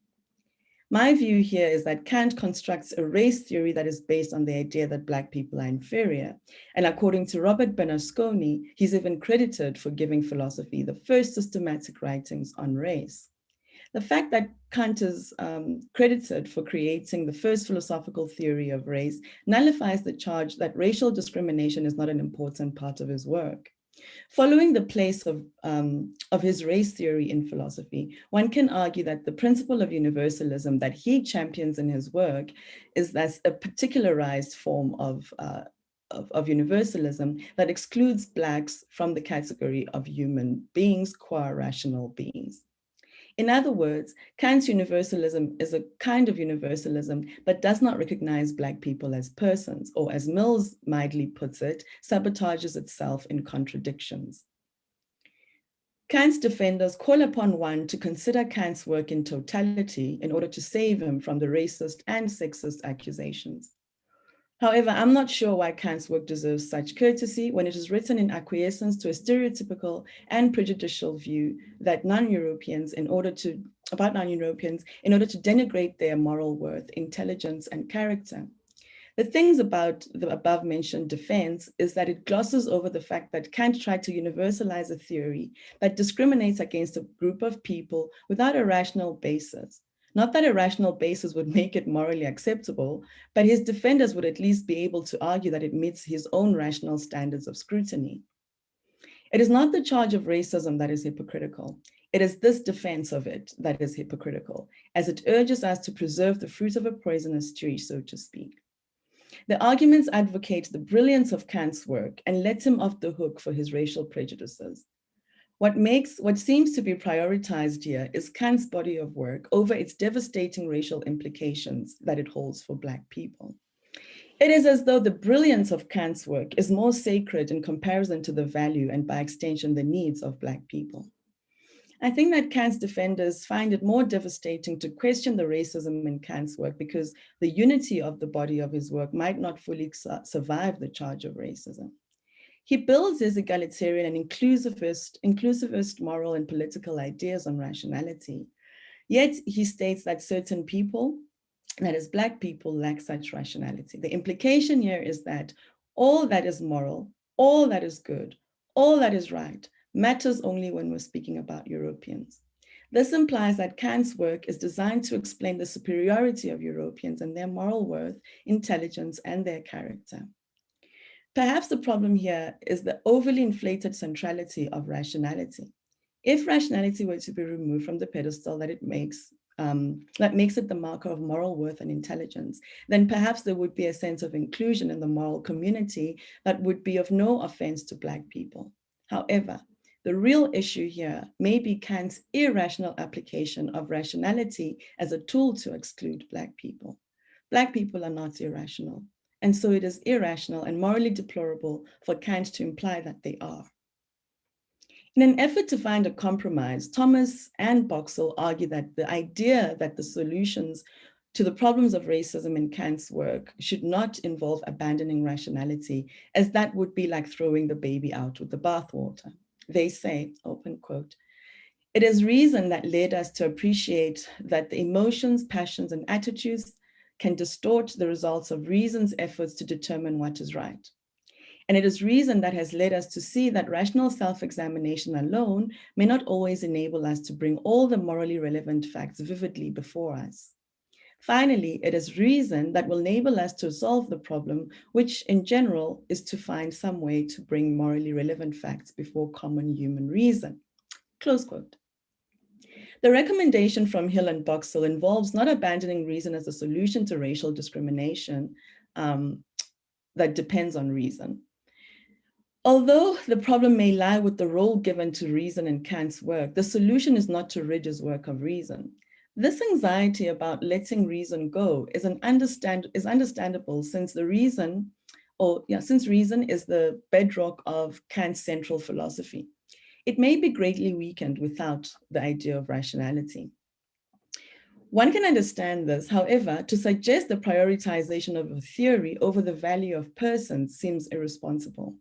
My view here is that Kant constructs a race theory that is based on the idea that Black people are inferior. And according to Robert Bernasconi, he's even credited for giving philosophy the first systematic writings on race. The fact that Kant is um, credited for creating the first philosophical theory of race nullifies the charge that racial discrimination is not an important part of his work. Following the place of, um, of his race theory in philosophy, one can argue that the principle of universalism that he champions in his work is thus a particularized form of, uh, of, of, universalism that excludes Blacks from the category of human beings, qua rational beings. In other words, Kant's universalism is a kind of universalism, but does not recognize Black people as persons, or as Mills mildly puts it, sabotages itself in contradictions. Kant's defenders call upon one to consider Kant's work in totality in order to save him from the racist and sexist accusations. However, I'm not sure why Kant's work deserves such courtesy when it is written in acquiescence to a stereotypical and prejudicial view that non-Europeans in order to, about non-Europeans, in order to denigrate their moral worth, intelligence, and character. The things about the above mentioned defense is that it glosses over the fact that Kant tried to universalize a theory that discriminates against a group of people without a rational basis, not that a rational basis would make it morally acceptable, but his defenders would at least be able to argue that it meets his own rational standards of scrutiny. It is not the charge of racism that is hypocritical. It is this defense of it that is hypocritical, as it urges us to preserve the fruit of a poisonous tree, so to speak. The arguments advocate the brilliance of Kant's work and let him off the hook for his racial prejudices. What makes, what seems to be prioritized here is Kant's body of work over its devastating racial implications that it holds for Black people. It is as though the brilliance of Kant's work is more sacred in comparison to the value and by extension, the needs of Black people. I think that Kant's defenders find it more devastating to question the racism in Kant's work because the unity of the body of his work might not fully su survive the charge of racism. He builds his egalitarian and inclusivist, inclusivist moral and political ideas on rationality. Yet he states that certain people, that is black people, lack such rationality. The implication here is that all that is moral, all that is good, all that is right, matters only when we're speaking about Europeans. This implies that Kant's work is designed to explain the superiority of Europeans and their moral worth, intelligence, and their character. Perhaps the problem here is the overly inflated centrality of rationality. If rationality were to be removed from the pedestal that it makes, um, that makes it the marker of moral worth and intelligence, then perhaps there would be a sense of inclusion in the moral community that would be of no offense to Black people. However, the real issue here may be Kant's irrational application of rationality as a tool to exclude Black people. Black people are not irrational, and so it is irrational and morally deplorable for Kant to imply that they are. In an effort to find a compromise, Thomas and Boxill argue that the idea that the solutions to the problems of racism in Kant's work should not involve abandoning rationality, as that would be like throwing the baby out with the bathwater. They say, open quote, it is reason that led us to appreciate that the emotions, passions, and attitudes can distort the results of reason's efforts to determine what is right. And it is reason that has led us to see that rational self-examination alone may not always enable us to bring all the morally relevant facts vividly before us. Finally, it is reason that will enable us to solve the problem, which in general is to find some way to bring morally relevant facts before common human reason. Close quote. The recommendation from Hill and Boxill involves not abandoning reason as a solution to racial discrimination um, that depends on reason. Although the problem may lie with the role given to reason in Kant's work, the solution is not to rid his work of reason. This anxiety about letting reason go is an understand is understandable since the reason, or yeah, since reason is the bedrock of Kant's central philosophy. It may be greatly weakened without the idea of rationality. One can understand this, however, to suggest the prioritization of a theory over the value of persons seems irresponsible.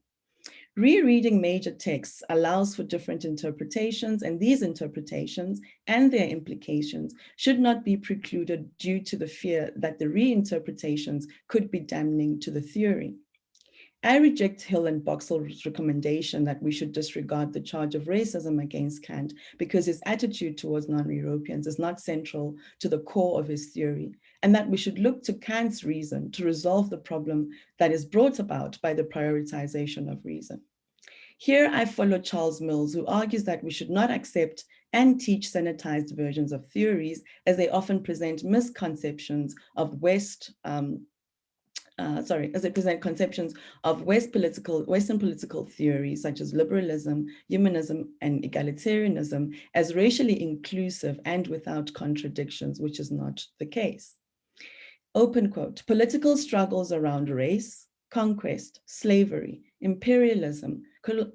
Rereading major texts allows for different interpretations and these interpretations and their implications should not be precluded due to the fear that the reinterpretations could be damning to the theory. I reject Hill and Boxill's recommendation that we should disregard the charge of racism against Kant because his attitude towards non-Europeans is not central to the core of his theory, and that we should look to Kant's reason to resolve the problem that is brought about by the prioritization of reason. Here I follow Charles Mills, who argues that we should not accept and teach sanitized versions of theories as they often present misconceptions of West um, uh, sorry, as they present conceptions of West political, Western political theories such as liberalism, humanism, and egalitarianism as racially inclusive and without contradictions, which is not the case. Open quote, political struggles around race, conquest, slavery, imperialism,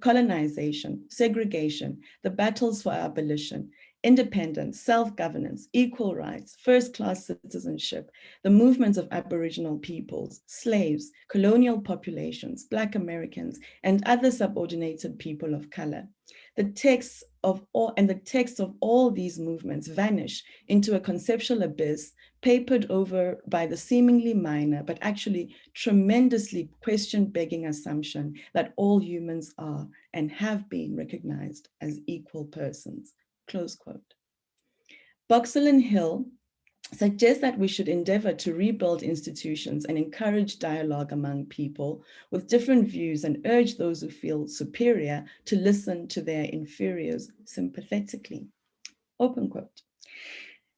colonization, segregation, the battles for abolition, independence, self-governance, equal rights, first-class citizenship, the movements of Aboriginal peoples, slaves, colonial populations, Black Americans, and other subordinated people of color. The texts of all and the texts of all these movements vanish into a conceptual abyss papered over by the seemingly minor, but actually tremendously question-begging assumption that all humans are and have been recognized as equal persons close quote. And Hill suggest that we should endeavor to rebuild institutions and encourage dialogue among people with different views and urge those who feel superior to listen to their inferiors sympathetically. Open quote.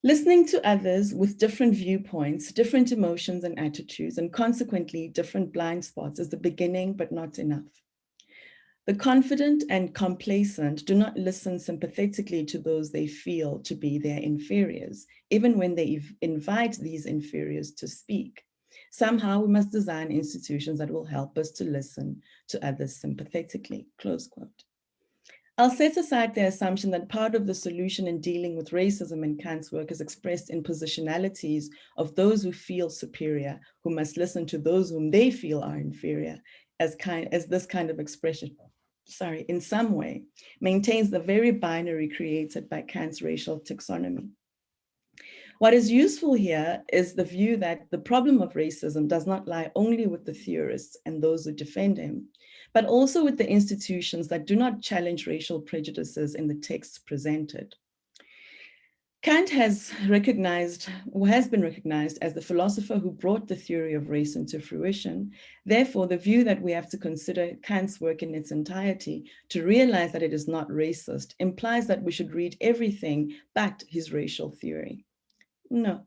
Listening to others with different viewpoints, different emotions and attitudes, and consequently different blind spots is the beginning, but not enough. The confident and complacent do not listen sympathetically to those they feel to be their inferiors, even when they invite these inferiors to speak. Somehow we must design institutions that will help us to listen to others sympathetically, close quote. I'll set aside the assumption that part of the solution in dealing with racism in Kant's work is expressed in positionalities of those who feel superior, who must listen to those whom they feel are inferior, as, kind, as this kind of expression, sorry, in some way, maintains the very binary created by Kant's racial taxonomy. What is useful here is the view that the problem of racism does not lie only with the theorists and those who defend him, but also with the institutions that do not challenge racial prejudices in the texts presented. Kant has recognized, or has been recognized as the philosopher who brought the theory of race into fruition. Therefore, the view that we have to consider Kant's work in its entirety to realize that it is not racist implies that we should read everything but his racial theory. No,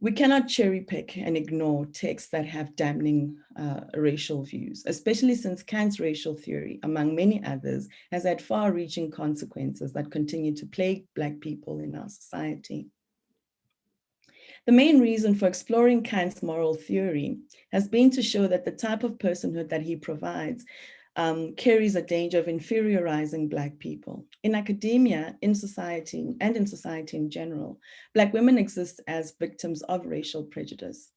we cannot cherry pick and ignore texts that have damning uh, racial views, especially since Kant's racial theory, among many others, has had far-reaching consequences that continue to plague Black people in our society. The main reason for exploring Kant's moral theory has been to show that the type of personhood that he provides um, carries a danger of inferiorizing Black people. In academia, in society, and in society in general, Black women exist as victims of racial prejudice.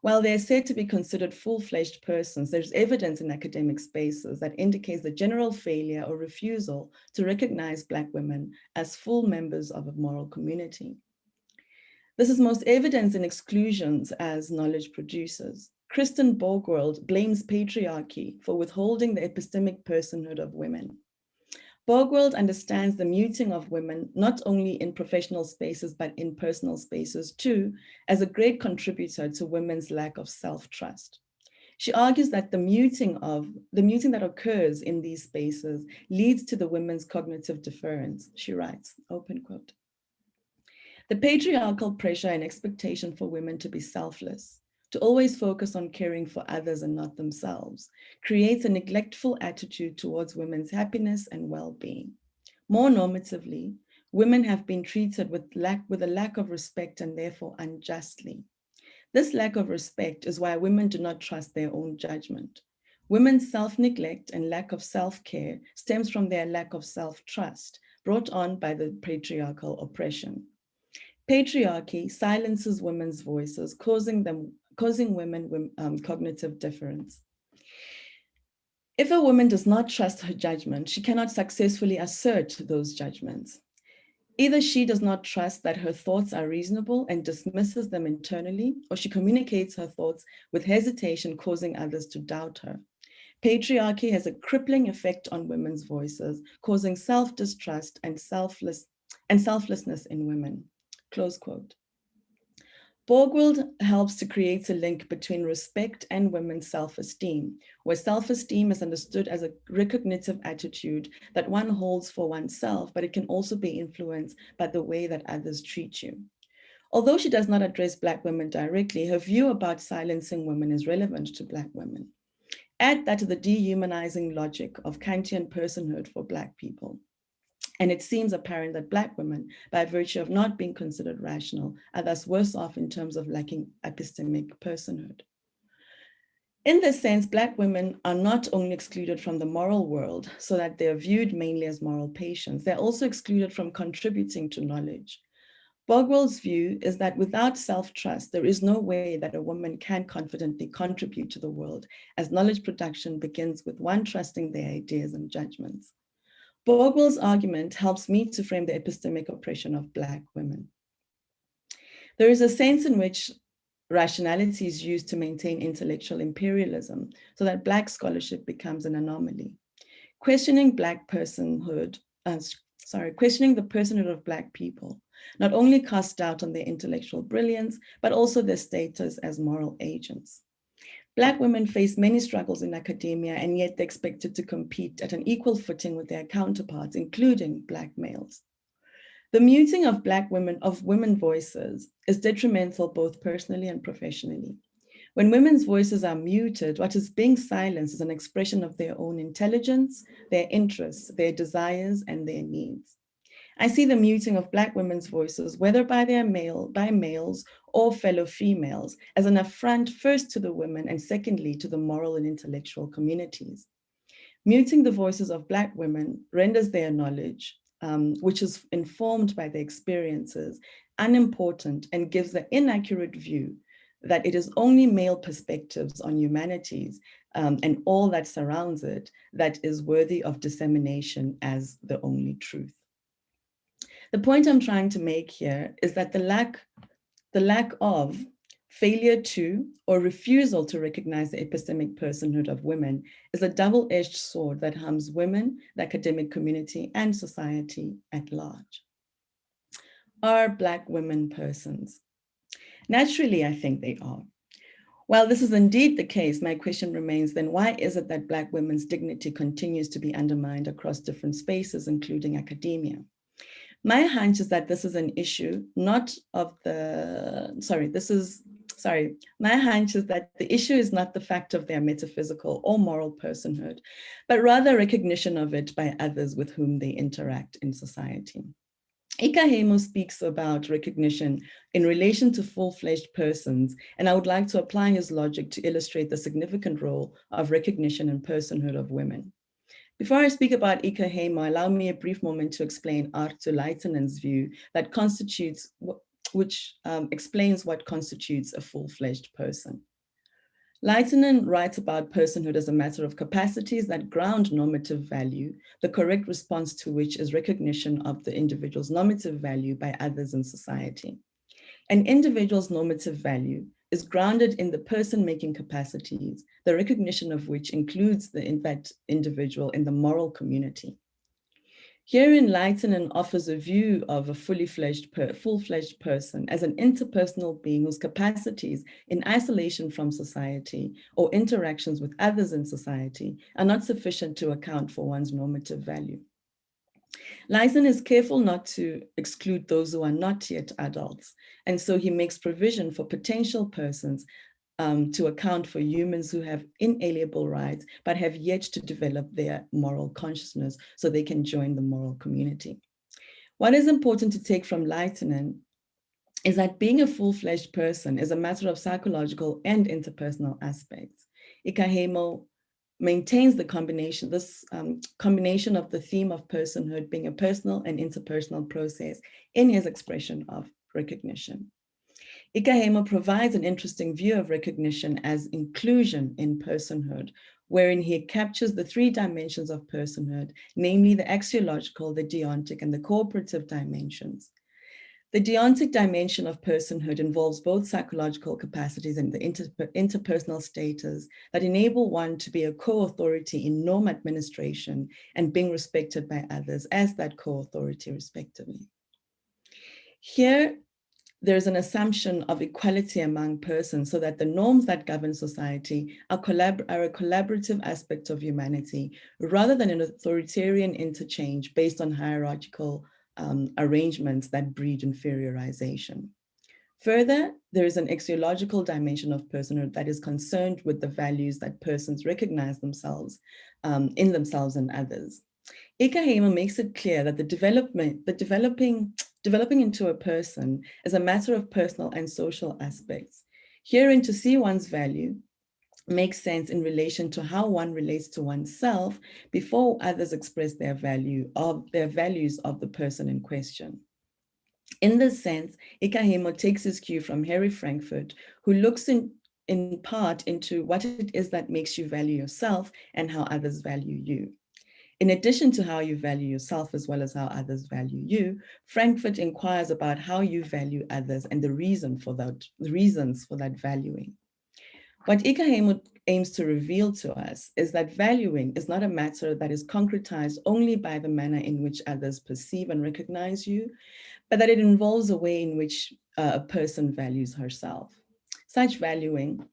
While they're said to be considered full-fledged persons, there's evidence in academic spaces that indicates the general failure or refusal to recognize Black women as full members of a moral community. This is most evident in exclusions as knowledge producers. Kristen Borgwald blames patriarchy for withholding the epistemic personhood of women. Borgwald understands the muting of women, not only in professional spaces, but in personal spaces too, as a great contributor to women's lack of self-trust. She argues that the muting of the muting that occurs in these spaces leads to the women's cognitive deference. She writes, open quote. The patriarchal pressure and expectation for women to be selfless, to always focus on caring for others and not themselves, creates a neglectful attitude towards women's happiness and well-being. More normatively, women have been treated with, lack, with a lack of respect and therefore unjustly. This lack of respect is why women do not trust their own judgment. Women's self-neglect and lack of self-care stems from their lack of self-trust brought on by the patriarchal oppression. Patriarchy silences women's voices, causing them causing women um, cognitive difference. If a woman does not trust her judgment, she cannot successfully assert those judgments. Either she does not trust that her thoughts are reasonable and dismisses them internally, or she communicates her thoughts with hesitation, causing others to doubt her. Patriarchy has a crippling effect on women's voices, causing self-distrust and, selfless, and selflessness in women. Close quote. Borgwald helps to create a link between respect and women's self-esteem, where self-esteem is understood as a recognitive attitude that one holds for oneself, but it can also be influenced by the way that others treat you. Although she does not address Black women directly, her view about silencing women is relevant to Black women. Add that to the dehumanizing logic of Kantian personhood for Black people. And it seems apparent that Black women, by virtue of not being considered rational, are thus worse off in terms of lacking epistemic personhood. In this sense, Black women are not only excluded from the moral world so that they're viewed mainly as moral patients, they're also excluded from contributing to knowledge. Borgwald's view is that without self-trust, there is no way that a woman can confidently contribute to the world as knowledge production begins with one trusting their ideas and judgments. Borgwald's argument helps me to frame the epistemic oppression of Black women. There is a sense in which rationality is used to maintain intellectual imperialism so that Black scholarship becomes an anomaly. Questioning Black personhood, uh, sorry, questioning the personhood of Black people not only casts doubt on their intellectual brilliance, but also their status as moral agents. Black women face many struggles in academia and yet they're expected to compete at an equal footing with their counterparts, including Black males. The muting of Black women, of women voices is detrimental both personally and professionally. When women's voices are muted, what is being silenced is an expression of their own intelligence, their interests, their desires, and their needs. I see the muting of Black women's voices, whether by their male, by males or fellow females, as an affront first to the women and secondly to the moral and intellectual communities. Muting the voices of Black women renders their knowledge, um, which is informed by their experiences, unimportant and gives the inaccurate view that it is only male perspectives on humanities um, and all that surrounds it that is worthy of dissemination as the only truth. The point I'm trying to make here is that the lack, the lack of failure to or refusal to recognize the epistemic personhood of women is a double-edged sword that harms women, the academic community, and society at large. Are Black women persons? Naturally, I think they are. While this is indeed the case, my question remains then why is it that Black women's dignity continues to be undermined across different spaces, including academia? My hunch is that this is an issue not of the, sorry, this is, sorry, my hunch is that the issue is not the fact of their metaphysical or moral personhood, but rather recognition of it by others with whom they interact in society. Ikäheimo speaks about recognition in relation to full-fledged persons, and I would like to apply his logic to illustrate the significant role of recognition and personhood of women. Before I speak about Ikäheimo, allow me a brief moment to explain Arto Laitinen's view that constitutes, which um, explains what constitutes a full-fledged person. Laitinen writes about personhood as a matter of capacities that ground normative value, the correct response to which is recognition of the individual's normative value by others in society. An individual's normative value is grounded in the person-making capacities, the recognition of which includes the in that individual in the moral community. Herein Laitinen offers a view of a fully fledged, full-fledged person as an interpersonal being whose capacities in isolation from society or interactions with others in society are not sufficient to account for one's normative value. Laitinen is careful not to exclude those who are not yet adults, and so he makes provision for potential persons um, to account for humans who have inalienable rights, but have yet to develop their moral consciousness so they can join the moral community. What is important to take from Laitinen is that being a full-fledged person is a matter of psychological and interpersonal aspects. Ikäheimo maintains the combination, this um, combination of the theme of personhood being a personal and interpersonal process in his expression of recognition. Ikäheimo provides an interesting view of recognition as inclusion in personhood, wherein he captures the three dimensions of personhood, namely the axiological, the deontic, and the cooperative dimensions. The deontic dimension of personhood involves both psychological capacities and the inter interpersonal status that enable one to be a co-authority in norm administration and being respected by others as that co-authority respectively. Here, there's an assumption of equality among persons so that the norms that govern society are, collab are a collaborative aspect of humanity rather than an authoritarian interchange based on hierarchical um, arrangements that breed inferiorization. Further, there is an axiological dimension of personhood that is concerned with the values that persons recognize themselves um, in themselves and others. Ikäheimo makes it clear that the development, the developing Developing into a person is a matter of personal and social aspects. Herein to see one's value makes sense in relation to how one relates to oneself before others express their value of their values of the person in question. In this sense, Ikäheimo takes his cue from Harry Frankfurt, who looks in, in part into what it is that makes you value yourself and how others value you. In addition to how you value yourself as well as how others value you, Frankfurt inquires about how you value others and the reason for that, the reasons for that valuing. What Ikäheimo aims to reveal to us is that valuing is not a matter that is concretized only by the manner in which others perceive and recognize you, but that it involves a way in which uh, a person values herself. Such valuing,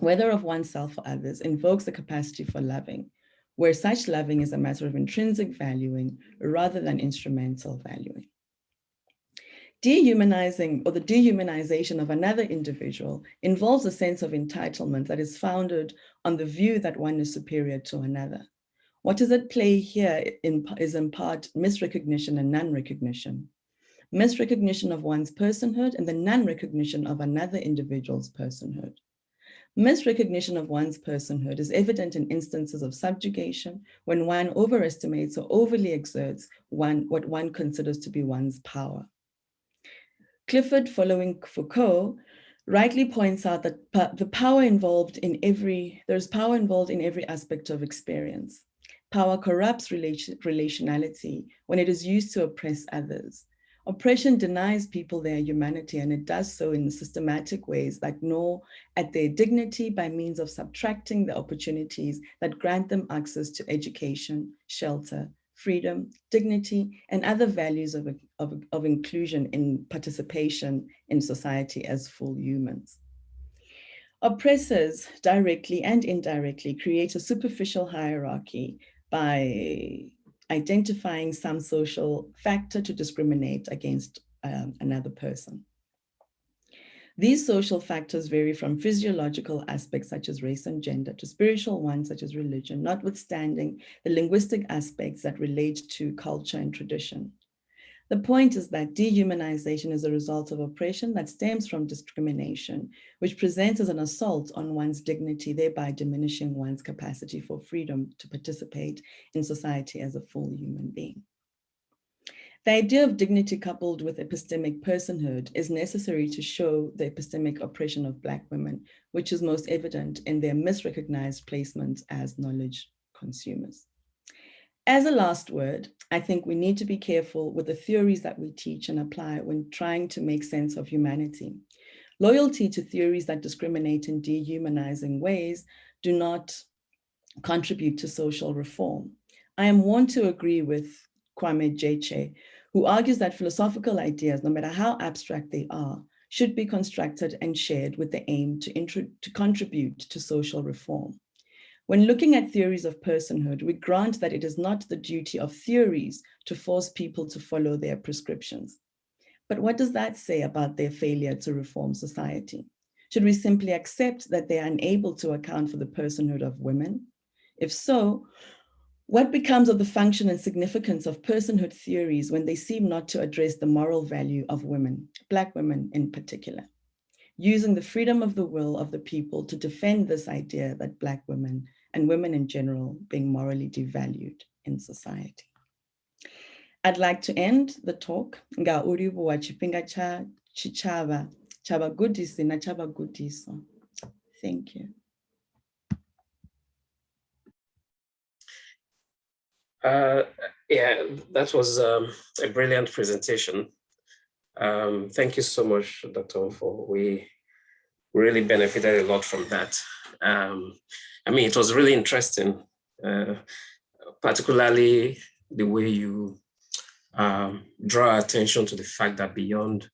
whether of oneself or others, invokes the capacity for loving, where such loving is a matter of intrinsic valuing rather than instrumental valuing. Dehumanizing or the dehumanization of another individual involves a sense of entitlement that is founded on the view that one is superior to another. What is at play here in, is in part misrecognition and non-recognition. Misrecognition of one's personhood and the non-recognition of another individual's personhood. Misrecognition of one's personhood is evident in instances of subjugation when one overestimates or overly exerts one, what one considers to be one's power. Clifford, following Foucault, rightly points out that the power involved in every, there's power involved in every aspect of experience. Power corrupts relation, relationality when it is used to oppress others. Oppression denies people their humanity and it does so in systematic ways that gnaw at their dignity by means of subtracting the opportunities that grant them access to education, shelter, freedom, dignity, and other values of, of, of inclusion in participation in society as full humans. Oppressors directly and indirectly create a superficial hierarchy by identifying some social factor to discriminate against um, another person. These social factors vary from physiological aspects such as race and gender to spiritual ones such as religion, notwithstanding the linguistic aspects that relate to culture and tradition. The point is that dehumanization is a result of oppression that stems from discrimination, which presents as an assault on one's dignity, thereby diminishing one's capacity for freedom to participate in society as a full human being. The idea of dignity coupled with epistemic personhood is necessary to show the epistemic oppression of Black women, which is most evident in their misrecognized placement as knowledge consumers. As a last word, I think we need to be careful with the theories that we teach and apply when trying to make sense of humanity. Loyalty to theories that discriminate in dehumanizing ways do not contribute to social reform. I am one to agree with Kwame Gyekye, who argues that philosophical ideas, no matter how abstract they are, should be constructed and shared with the aim to, to contribute to social reform. When looking at theories of personhood, we grant that it is not the duty of theories to force people to follow their prescriptions. But what does that say about their failure to reform society? Should we simply accept that they are unable to account for the personhood of women? If so, what becomes of the function and significance of personhood theories when they seem not to address the moral value of women, Black women in particular? Using the freedom of the will of the people to defend this idea that Black women and women in general being morally devalued in society. I'd like to end the talk wa chipinga cha chichava chava na chava. Thank you. Uh, yeah, that was um, a brilliant presentation. Um, thank you so much, Dr. For we really benefited a lot from that. Um, I mean, it was really interesting, uh, particularly the way you um, draw attention to the fact that beyond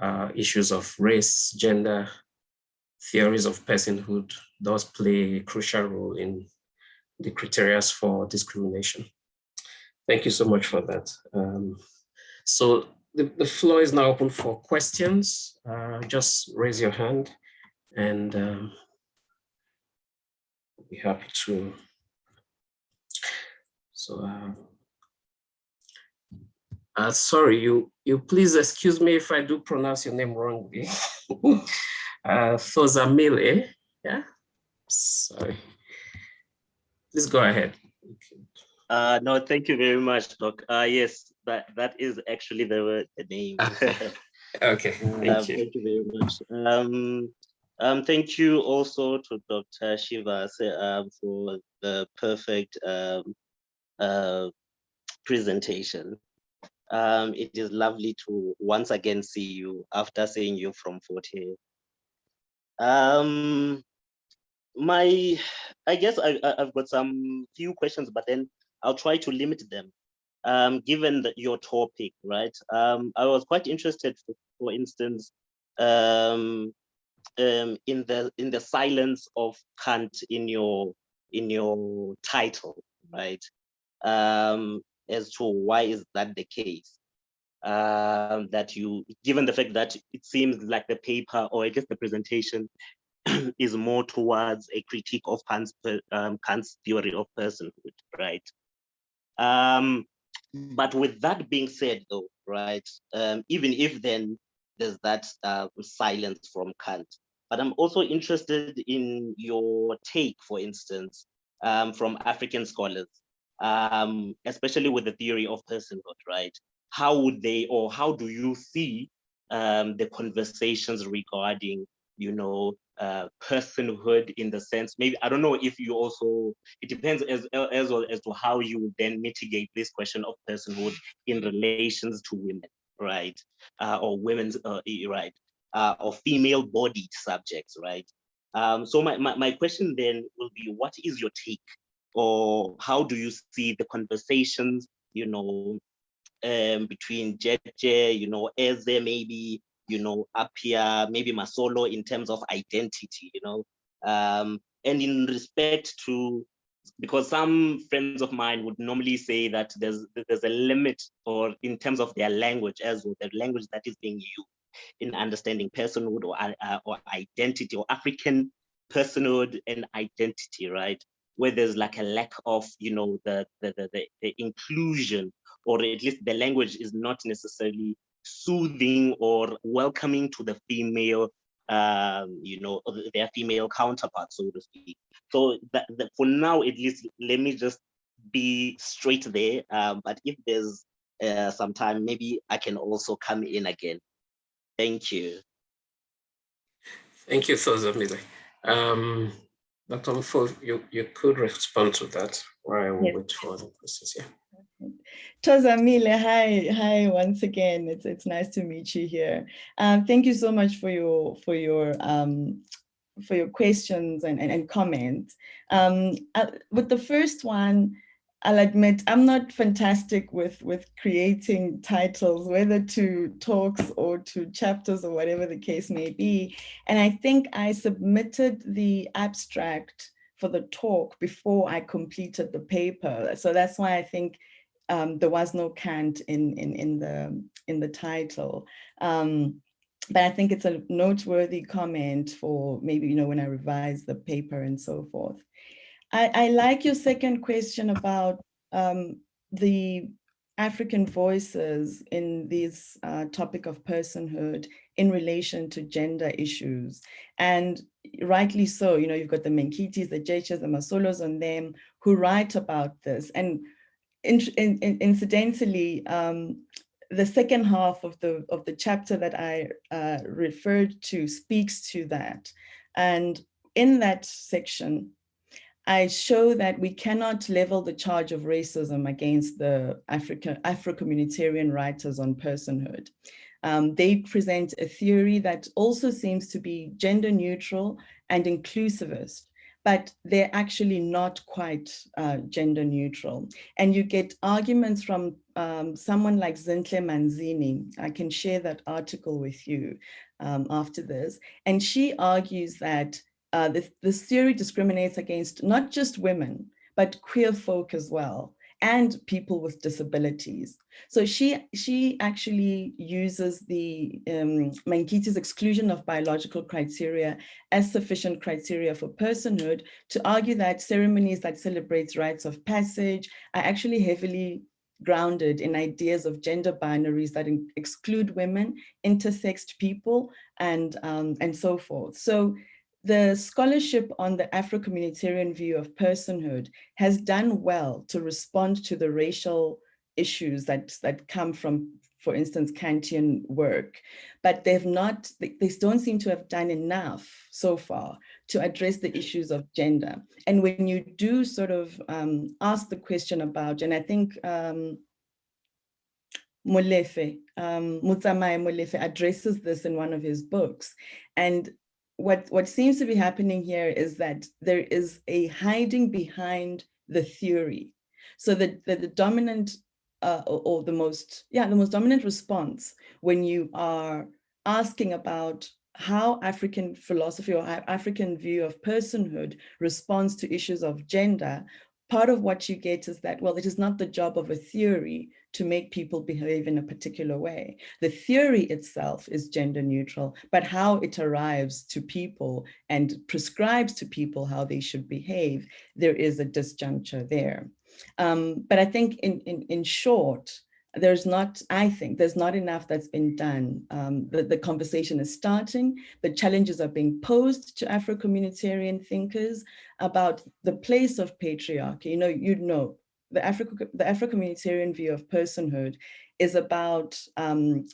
uh, issues of race, gender, theories of personhood does play a crucial role in the criteria for discrimination. Thank you so much for that. Um, so the, the floor is now open for questions. Uh, just raise your hand and um, we'll be happy to. So, uh, uh, sorry, you, you please excuse me if I do pronounce your name wrongly. uh, Thozamile, yeah? Sorry. Please go ahead. Uh, no, thank you very much, Doc. Uh, yes, that, that is actually the, the name. okay, thank um, you. Thank you very much. Um, um, thank you also to Dr. Shiva um, for the perfect um, uh, presentation. Um, it is lovely to once again see you after seeing you from Fort Hare. Um, my, I guess I, I've got some few questions, but then I'll try to limit them. Um, given that your topic, right? Um, I was quite interested, for, for instance, um, um, in the in the silence of Kant in your in your title, right? Um, as to why is that the case? um, that you, given the fact that it seems like the paper or at least the presentation is more towards a critique of Kant's, um, Kant's theory of personhood, right? Um, but with that being said, though, right, um, even if then there's that uh, silence from Kant, but I'm also interested in your take, for instance, um, from African scholars, um, especially with the theory of personhood, right? How would they, or how do you see the conversations regarding, you know, uh, personhood in the sense, maybe, I don't know if you also, it depends as, as well as to how you then mitigate this question of personhood in relations to women, right? Uh, or women's, uh, right? Uh, or female bodied subjects, right? Um, so my, my, my question then will be, what is your take or how do you see the conversations, you know, um, between Gyekye, you know, Eze maybe, you know, up here, maybe Masolo in terms of identity, you know, um, and in respect to, because some friends of mine would normally say that there's there's a limit or in terms of their language as well, the language that is being used in understanding personhood or, uh, or identity or African personhood and identity, right? Where there's like a lack of, you know, the, the, the, the inclusion or at least the language is not necessarily soothing or welcoming to the female, um, you know, their female counterpart, so to speak. So that, that for now, at least, let me just be straight there. Um, but if there's uh, some time, maybe I can also come in again. Thank you. Thank you, Thozamile. Um, Dr. Mpho, you, you could respond to that while I will yes. wait for the questions. Yeah. Thozamile, hi, hi once again. It's it's nice to meet you here. Um, thank you so much for your for your um, for your questions and and, and comments. Um, uh, with the first one, I'll admit I'm not fantastic with with creating titles, whether to talks or to chapters or whatever the case may be. And I think I submitted the abstract for the talk before I completed the paper. So that's why I think um, there was no Kant in, in, in, the, in the title. Um, but I think it's a noteworthy comment for maybe, you know, when I revise the paper and so forth. I, I like your second question about um, the African voices in this uh, topic of personhood in relation to gender issues. And rightly so, you know, you've got the Menkitis, the Gyekyes, the Masolos on them who write about this. And in, in, incidentally, um, the second half of the of the chapter that I uh, referred to speaks to that. And in that section, I show that we cannot level the charge of racism against the African Afro-communitarian writers on personhood. Um, they present a theory that also seems to be gender neutral and inclusivist, but they're actually not quite uh, gender neutral. And you get arguments from um, someone like Zintle Manzini. I can share that article with you um, after this. And she argues that uh, this, this theory discriminates against not just women, but queer folk as well and people with disabilities. So she, she actually uses the um, Menkiti's exclusion of biological criteria as sufficient criteria for personhood to argue that ceremonies that celebrate rites of passage are actually heavily grounded in ideas of gender binaries that exclude women, intersexed people, and, um, and so forth. So the scholarship on the Afro-communitarian view of personhood has done well to respond to the racial issues that, that come from, for instance, Kantian work, but they've not, they, they don't seem to have done enough so far to address the issues of gender. And when you do sort of um, ask the question about, and I think um, Molefe, um, Motsamai Molefe addresses this in one of his books. And what, what seems to be happening here is that there is a hiding behind the theory. So that the, the dominant uh, or, or the most, yeah, the most dominant response when you are asking about how African philosophy or African view of personhood responds to issues of gender, part of what you get is that, well, it is not the job of a theory to make people behave in a particular way. The theory itself is gender neutral, but how it arrives to people and prescribes to people how they should behave, there is a disjuncture there. Um, but I think in, in, in short, there's not, I think, there's not enough that's been done. Um, the, the conversation is starting, the challenges are being posed to Afro-communitarian thinkers about the place of patriarchy. You know, you know, the Afro, the Afro-communitarian view of personhood is about um,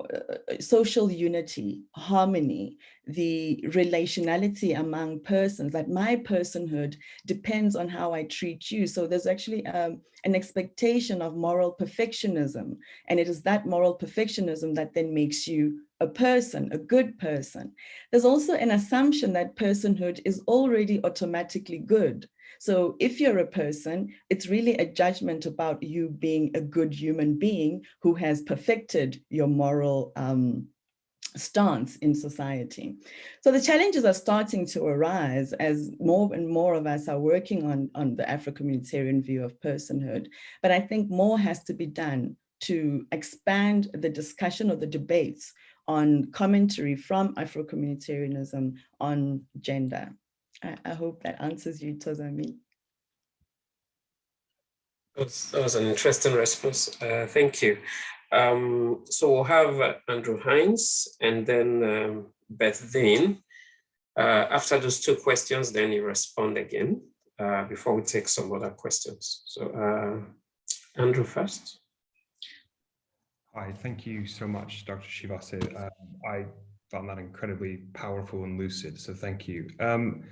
uh, social unity, harmony, the relationality among persons, that my personhood depends on how I treat you. So there's actually um, an expectation of moral perfectionism. And it is that moral perfectionism that then makes you a person, a good person. There's also an assumption that personhood is already automatically good. So if you're a person, it's really a judgment about you being a good human being who has perfected your moral um, stance in society. So the challenges are starting to arise as more and more of us are working on, on the Afro-communitarian view of personhood. But I think more has to be done to expand the discussion or the debates on commentary from Afro-communitarianism on gender. I, I, hope that answers you, Tozami. That was, that was an interesting response. Uh, thank you. Um, so we'll have uh, Andrew Hines and then um, Beth Dean. Uh, after those two questions, then you respond again uh, before we take some other questions. So uh, Andrew first. Hi, thank you so much, Dr. Tshivhase. Um, I found that incredibly powerful and lucid, so thank you. Um,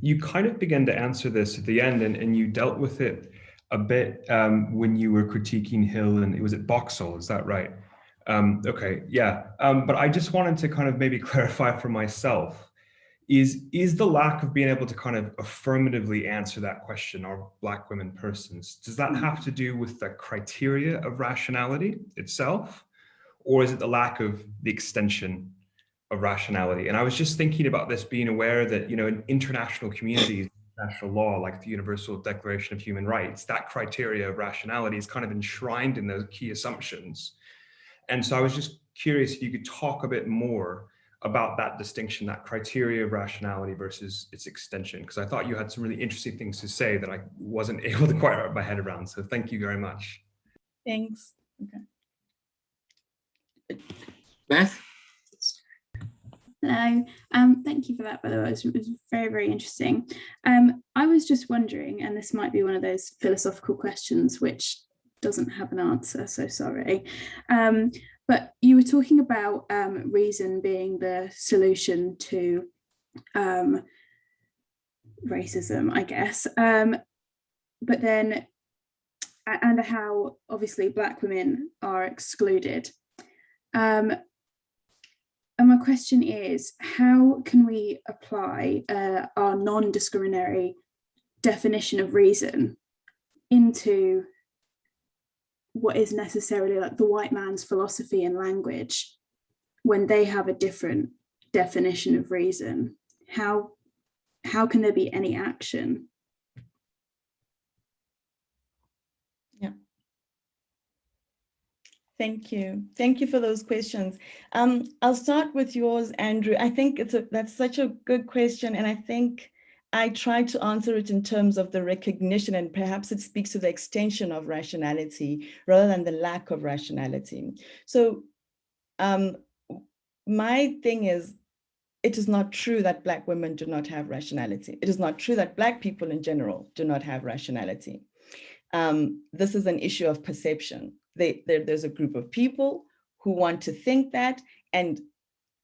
you kind of began to answer this at the end and, and you dealt with it a bit um, when you were critiquing Hill and it was at Boxill, is that right? Um, okay, yeah. Um, but I just wanted to kind of maybe clarify for myself, is, is the lack of being able to kind of affirmatively answer that question, are black women persons, does that have to do with the criteria of rationality itself? Or is it the lack of the extension of rationality? And I was just thinking about this being aware that, you know, in international communities, international law, like the Universal Declaration of Human Rights, that criteria of rationality is kind of enshrined in those key assumptions. And so I was just curious if you could talk a bit more about that distinction, that criteria of rationality versus its extension, because I thought you had some really interesting things to say that I wasn't able to quite wrap my head around. So thank you very much. Thanks. Okay. Beth? Hello, um, thank you for that, by the way, it was, it was very, very interesting. Um, I was just wondering, and this might be one of those philosophical questions which doesn't have an answer, so sorry. Um, but you were talking about um, reason being the solution to um, racism, I guess. Um, but then, and how obviously black women are excluded. And my question is, how can we apply uh, our non-discriminatory definition of reason into what is necessarily like the white man's philosophy and language when they have a different definition of reason? How, how can there be any action? Thank you. Thank you for those questions. Um, I'll start with yours, Andrew. I think it's a, that's such a good question. And I think I tried to answer it in terms of the recognition and perhaps it speaks to the extension of rationality rather than the lack of rationality. So um, my thing is, it is not true that Black women do not have rationality. It is not true that Black people in general do not have rationality. Um, this is an issue of perception. They, there's a group of people who want to think that. And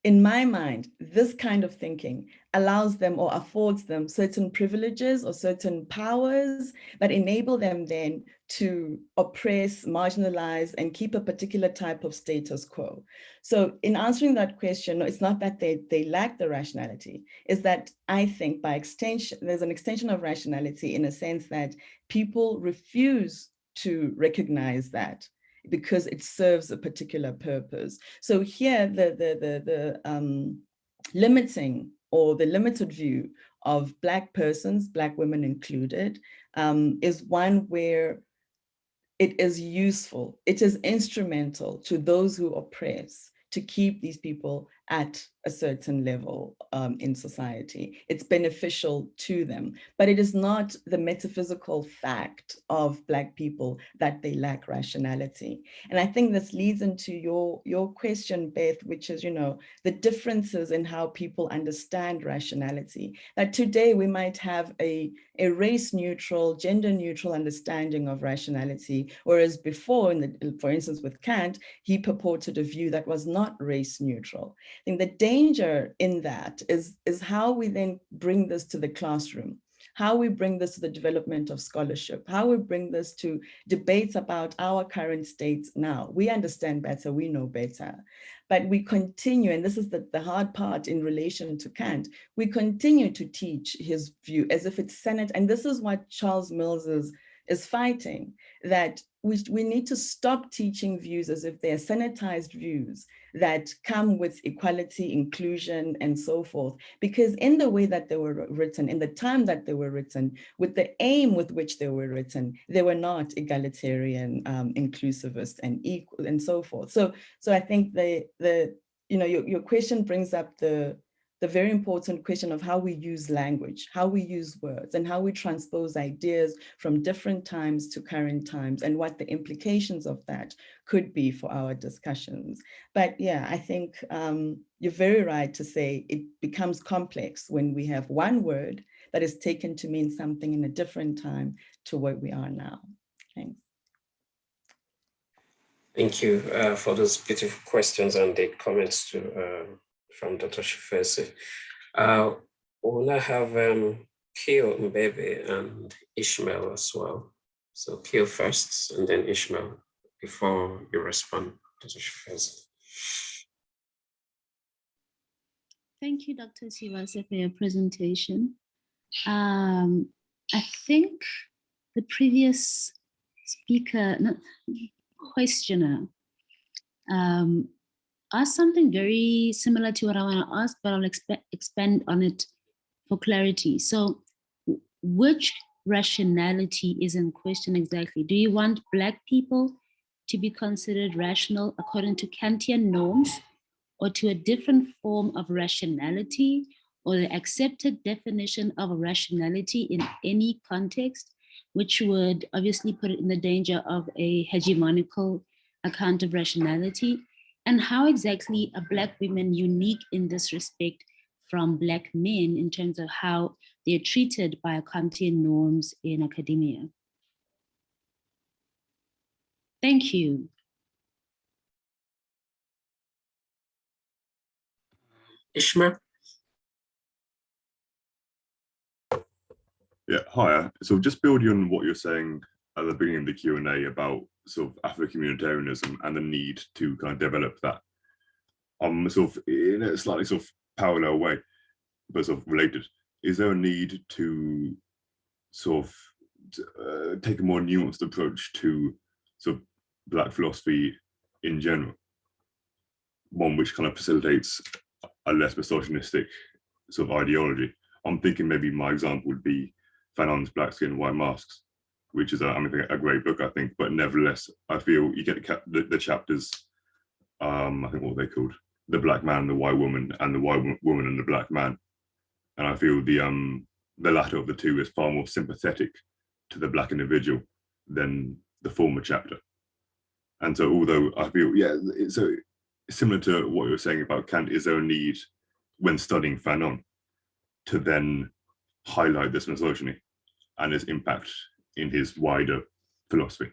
in my mind, this kind of thinking allows them or affords them certain privileges or certain powers that enable them then to oppress, marginalize, and keep a particular type of status quo. So in answering that question, it's not that they, they lack the rationality, is that I think by extension, there's an extension of rationality in a sense that people refuse to recognize that because it serves a particular purpose. So here, the, the, the, the um, limiting or the limited view of Black persons, Black women included, um, is one where it is useful, it is instrumental to those who oppress to keep these people at a certain level um, in society. It's beneficial to them, but it is not the metaphysical fact of Black people that they lack rationality. And I think this leads into your, your question, Beth, which is, you know, the differences in how people understand rationality. That today we might have a, a race neutral, gender neutral understanding of rationality, whereas before, in the, for instance, with Kant, he purported a view that was not race neutral. I think the danger in that is, is how we then bring this to the classroom, how we bring this to the development of scholarship, how we bring this to debates about our current states now. We understand better, we know better, but we continue, and this is the, the hard part in relation to Kant, we continue to teach his view as if it's Senate, and this is what Charles Mills is, is fighting, that we, we need to stop teaching views as if they're sanitized views that come with equality, inclusion, and so forth. Because in the way that they were written, in the time that they were written, with the aim with which they were written, they were not egalitarian, um, inclusivist, and equal, and so forth. So, so I think the the you know your, your question brings up the the very important question of how we use language, how we use words, and how we transpose ideas from different times to current times, and what the implications of that could be for our discussions. But yeah, I think um, you're very right to say it becomes complex when we have one word that is taken to mean something in a different time to what we are now. Thanks. Thank you uh, for those beautiful questions and the comments to uh, from Dr. Tshivhase. Uh, we'll now have um, Keo Mbebe and Ishmael as well. So Keo first and then Ishmael before you respond, Dr. Tshivhase. Thank you, Dr. Tshivhase, for your presentation. Um, I think the previous speaker, not questioner, um, ask something very similar to what I want to ask, but I'll expand on it for clarity. So which rationality is in question exactly? Do you want Black people to be considered rational according to Kantian norms or to a different form of rationality or the accepted definition of rationality in any context, which would obviously put it in the danger of a hegemonical account of rationality? And how exactly are Black women unique in this respect from Black men in terms of how they're treated by Kantian norms in academia? Thank you. Ishmael? Yeah, hi. So just building on what you're saying at the beginning of the Q&A about sort of Afro-communitarianism and the need to kind of develop that um sort of in a slightly sort of parallel way, but sort of related. Is there a need to sort of uh, take a more nuanced approach to sort of black philosophy in general? One which kind of facilitates a less misogynistic sort of ideology. I'm thinking maybe my example would be Fanon's Black Skin, White Masks, which is a, I mean, a great book, I think, but nevertheless, I feel you get the, the chapters, um, I think what they called, the black man, the white woman, and the white woman and the black man. And I feel the um the latter of the two is far more sympathetic to the black individual than the former chapter. And so although I feel, yeah, so similar to what you were saying about Kant, is there a need when studying Fanon to then highlight this misogyny and its impact in his wider philosophy.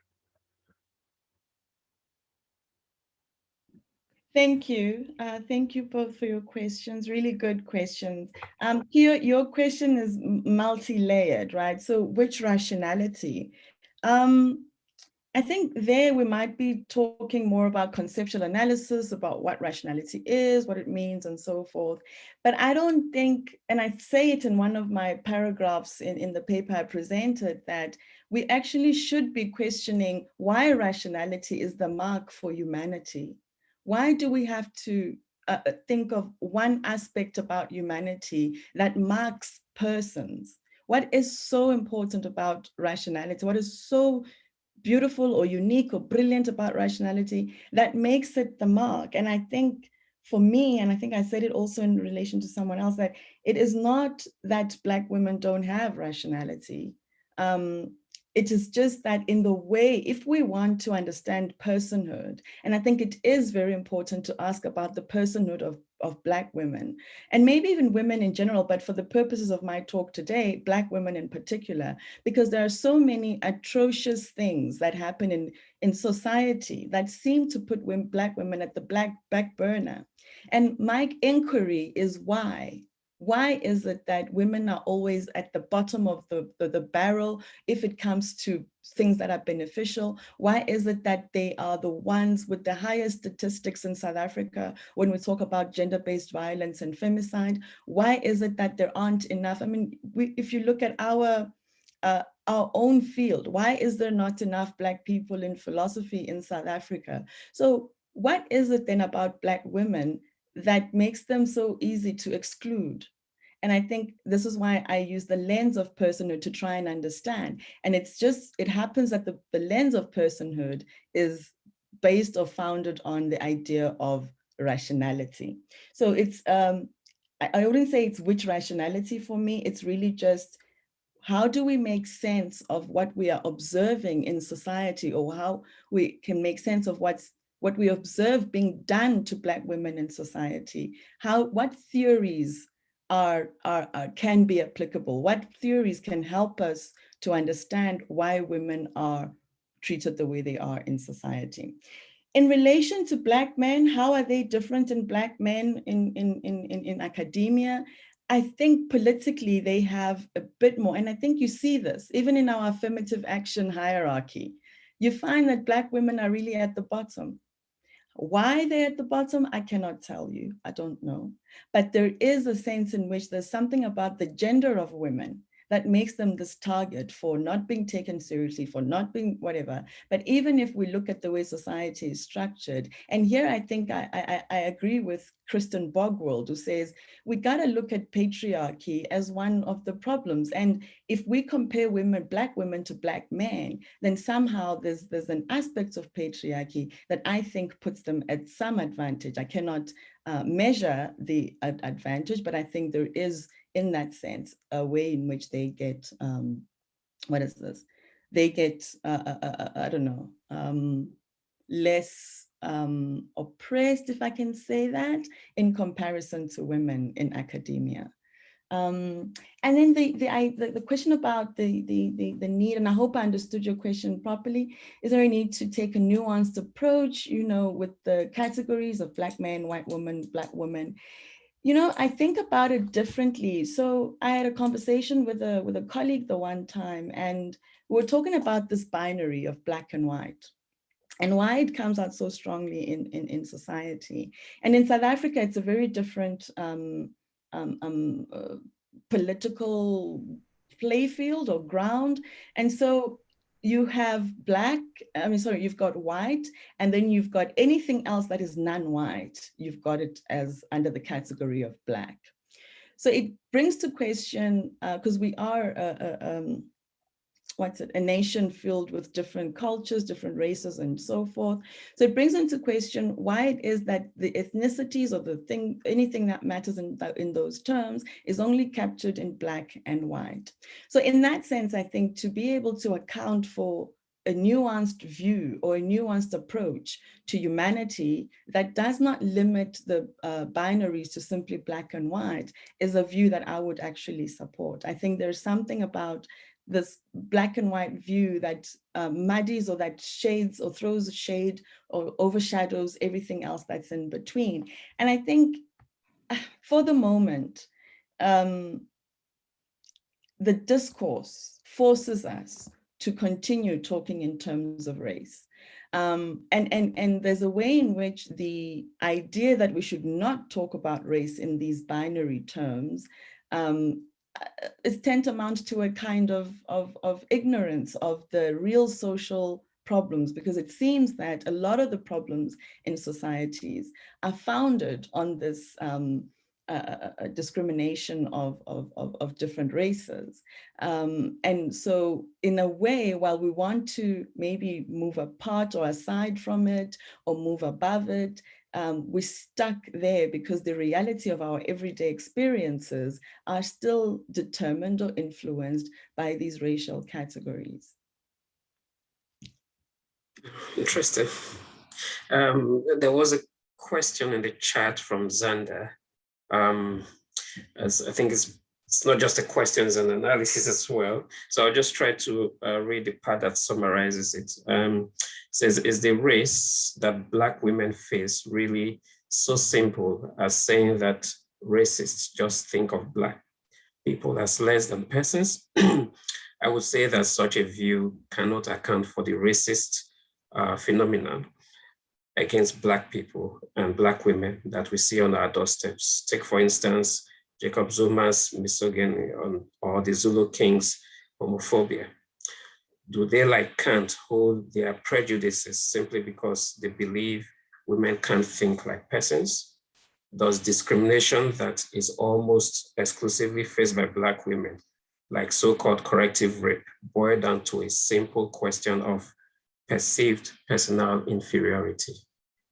Thank you. Uh, thank you both for your questions. Really good questions. Um, your, your question is multi-layered, right? So which rationality? Um, I think there we might be talking more about conceptual analysis, about what rationality is, what it means, and so forth. But I don't think, and I say it in one of my paragraphs in, in the paper I presented, that we actually should be questioning why rationality is the mark for humanity. Why do we have to uh, uh think of one aspect about humanity that marks persons? What is so important about rationality? What is so beautiful or unique or brilliant about rationality that makes it the mark. And I think for me, and I think I said it also in relation to someone else, that it is not that Black women don't have rationality. Um, it is just that in the way, if we want to understand personhood, and I think it is very important to ask about the personhood of, of Black women, and maybe even women in general, but for the purposes of my talk today, Black women in particular, because there are so many atrocious things that happen in, in society that seem to put women, Black women at the black back burner. And my inquiry is why? Why is it that women are always at the bottom of the, the, the, barrel if it comes to things that are beneficial? Why is it that they are the ones with the highest statistics in South Africa when we talk about gender-based violence and femicide? Why is it that there aren't enough? I mean, we, if you look at our uh, our own field, why is there not enough Black people in philosophy in South Africa? So what is it then about Black women that makes them so easy to exclude. And I think this is why I use the lens of personhood to try and understand. And it's just, it happens that the, the lens of personhood is based or founded on the idea of rationality. So it's, um, I, I wouldn't say it's which rationality for me, it's really just how do we make sense of what we are observing in society or how we can make sense of what's what we observe being done to Black women in society, how, what theories are, are, are, can be applicable, what theories can help us to understand why women are treated the way they are in society. In relation to Black men, how are they different in Black men in, in, in, in, in academia? I think politically they have a bit more, and I think you see this even in our affirmative action hierarchy. You find that Black women are really at the bottom. Why they're at the bottom, I cannot tell you, I don't know. But there is a sense in which there's something about the gender of women that makes them this target for not being taken seriously, for not being whatever. But even if we look at the way society is structured, and here I think I, I, I agree with Kristen Borgwald, who says we got to look at patriarchy as one of the problems. And if we compare women, Black women to Black men, then somehow there's, there's an aspect of patriarchy that I think puts them at some advantage. I cannot uh, measure the advantage, but I think there is in that sense, a way in which they get, um, what is this? They get, uh, uh, uh, uh I don't know, um, less um, oppressed, if I can say that, in comparison to women in academia. Um, and then the, the, I, the, the, question about the, the, the, the, need, and I hope I understood your question properly, is there a need to take a nuanced approach, you know, with the categories of black men, white woman, black women, you know, I think about it differently. So I had a conversation with a with a colleague the one time, and we were talking about this binary of black and white and why it comes out so strongly in, in, in society. And in South Africa, it's a very different um, um, um, uh, political playfield or ground. And so you have black, I mean, sorry, you've got white, and then you've got anything else that is non-white, you've got it as under the category of black. So it brings to question, because uh, we are a, a, um, what's it, a nation filled with different cultures, different races and so forth. So it brings into question why it is that the ethnicities or the thing, anything that matters in, in those terms is only captured in black and white. So in that sense, I think to be able to account for a nuanced view or a nuanced approach to humanity that does not limit the uh, binaries to simply black and white is a view that I would actually support. I think there's something about this black and white view that uh, muddies or that shades or throws a shade or overshadows everything else that's in between. And I think for the moment, um, the discourse forces us to continue talking in terms of race. Um, and, and, and there's a way in which the idea that we should not talk about race in these binary terms um, is tantamount to mount to a kind of, of, of ignorance of the real social problems because it seems that a lot of the problems in societies are founded on this um, uh, discrimination of, of, of, of, different races. Um, and so in a way, while we want to maybe move apart or aside from it or move above it, um, we're stuck there because the reality of our everyday experiences are still determined or influenced by these racial categories. Interesting. Um, there was a question in the chat from Zander. Um, as I think it's it's not just a question, it's an analysis as well. So I'll just try to uh, read the part that summarizes it. Um, it says, is the race that Black women face really so simple as saying that racists just think of Black people as less than persons? I would say that such a view cannot account for the racist uh, phenomenon against Black people and Black women that we see on our doorsteps. Take, for instance, Jacob Zuma's misogyny on, or the Zulu King's homophobia? Do they, like Kant, hold their prejudices simply because they believe women can't think like persons? Does discrimination that is almost exclusively faced by Black women, like so-called corrective rape, boil down to a simple question of perceived personal inferiority?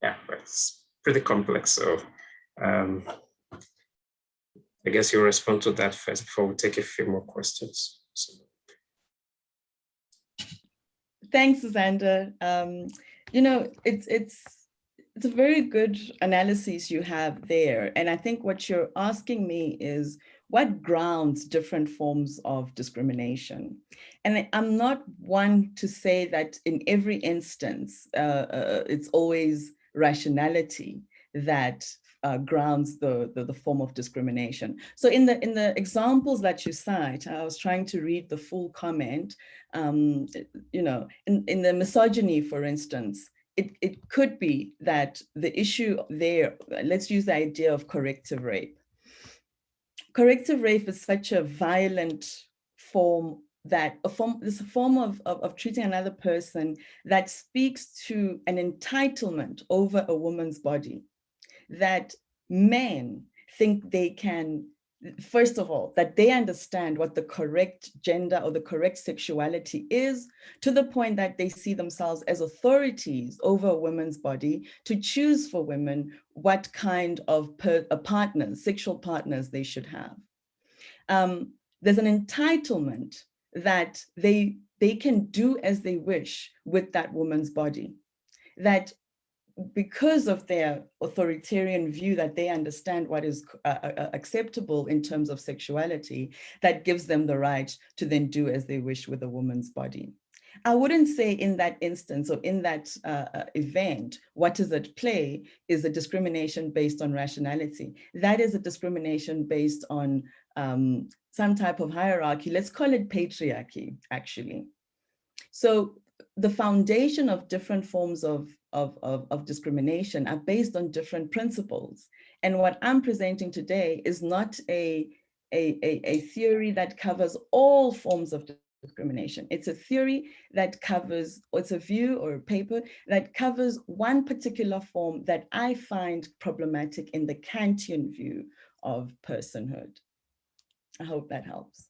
Yeah, but it's pretty complex. So um, I guess you'll respond to that first before we take a few more questions. So. Thanks, Xander. Um, you know, it's it's it's a very good analysis you have there. And I think what you're asking me is what grounds different forms of discrimination? And I'm not one to say that in every instance, uh, uh, it's always rationality that uh, grounds the, the, the, form of discrimination. So in the, in the examples that you cite, I was trying to read the full comment, um, you know, in, in the misogyny, for instance, it, it could be that the issue there, let's use the idea of corrective rape. Corrective rape is such a violent form that a form, this form of, of, of, treating another person that speaks to an entitlement over a woman's body that men think they can, first of all, that they understand what the correct gender or the correct sexuality is to the point that they see themselves as authorities over a woman's body to choose for women what kind of per, partners, sexual partners they should have. Um, there's an entitlement that they, they can do as they wish with that woman's body that because of their authoritarian view that they understand what is uh, uh, uh, acceptable in terms of sexuality, that gives them the right to then do as they wish with a woman's body. I wouldn't say in that instance or in that uh, uh, event, what is at play is a discrimination based on rationality. That is a discrimination based on um, some type of hierarchy. Let's call it patriarchy, actually. So the foundation of different forms of of, of, of discrimination are based on different principles. And what I'm presenting today is not a, a, a, a theory that covers all forms of discrimination. It's a theory that covers, or it's a view or a paper that covers one particular form that I find problematic in the Kantian view of personhood. I hope that helps.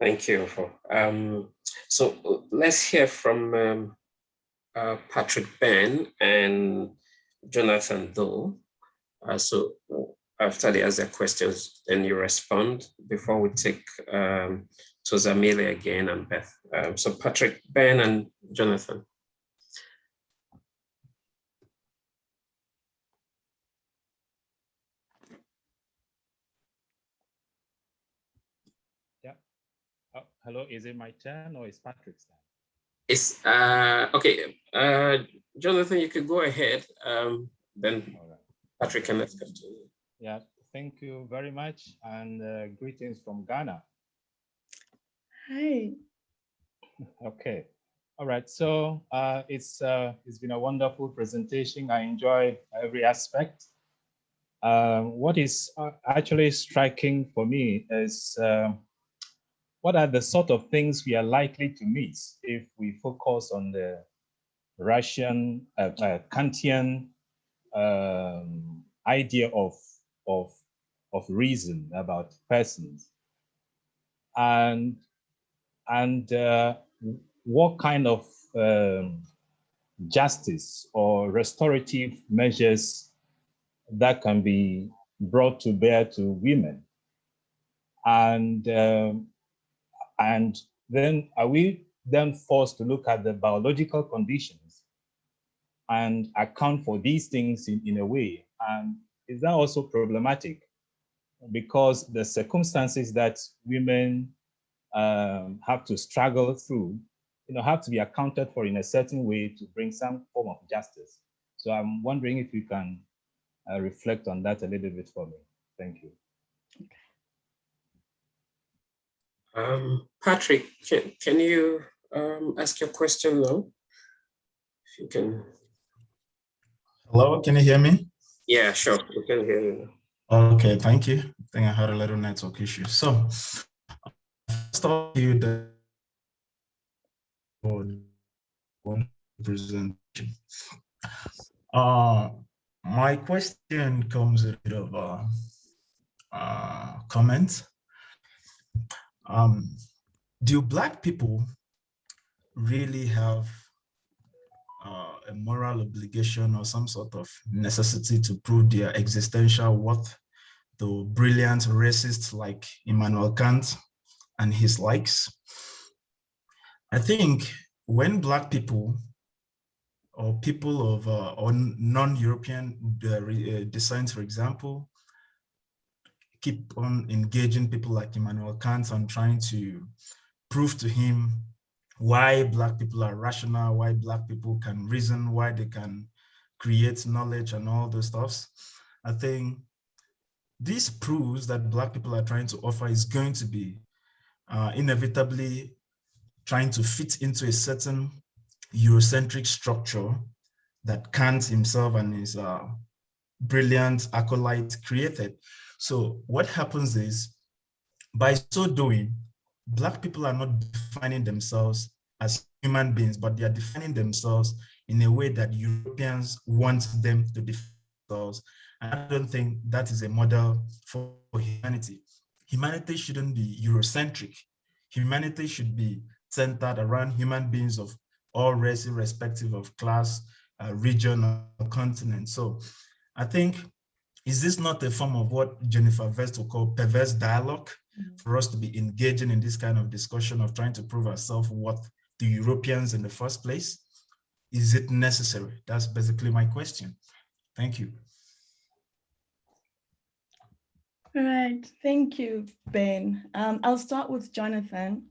Thank you. Um, so let's hear from um, uh, Patrick Ben and Jonathan Doe. Uh, so after they ask their questions, then you respond before we take um, Thozamile again and Beth. Um, so Patrick, Ben and Jonathan. Hello, is it my turn or is Patrick's turn? It's uh, okay. Uh, Jonathan, you could go ahead. Um, then right. Patrick can let's continue. Yeah, thank you very much and uh, greetings from Ghana. Hi. Okay. All right. So uh, it's uh, it's been a wonderful presentation. I enjoy every aspect. Uh, what is uh, actually striking for me is uh, what are the sort of things we are likely to miss if we focus on the Russian uh, uh, Kantian um, idea of, of, of reason about persons and, and uh, what kind of um, justice or restorative measures that can be brought to bear to women. And, um, and then are we then forced to look at the biological conditions and account for these things in, in a way? And is that also problematic? Because the circumstances that women um, have to struggle through you know, have to be accounted for in a certain way to bring some form of justice. So I'm wondering if you can uh, reflect on that a little bit for me. Thank you. Um, Patrick, can, can you um, ask your question now? If you can. Hello, can you hear me? Yeah, sure, we can hear you. Okay, thank you. I think I had a little network issue. So, first of all, you the presentation. Uh, my question comes a bit of a uh, comment. Um, do Black people really have uh, a moral obligation or some sort of necessity to prove their existential worth to brilliant racists like Immanuel Kant and his likes? I think when Black people or people of uh, non-European uh, uh, descent, for example, keep on engaging people like Immanuel Kant and trying to prove to him why Black people are rational, why Black people can reason, why they can create knowledge and all those stuffs. I think this proves that Black people are trying to offer is going to be uh, inevitably trying to fit into a certain Eurocentric structure that Kant himself and his uh, brilliant acolyte created. So what happens is, by so doing, Black people are not defining themselves as human beings, but they are defining themselves in a way that Europeans want them to define themselves. And I don't think that is a model for humanity. Humanity shouldn't be Eurocentric. Humanity should be centered around human beings of all races, irrespective of class, uh, region, or continent. So I think, is this not a form of what Jennifer Vest will call perverse dialogue mm -hmm. for us to be engaging in this kind of discussion of trying to prove ourselves what the Europeans in the first place? Is it necessary? That's basically my question. Thank you. All right, thank you, Ben. Um, I'll start with Jonathan.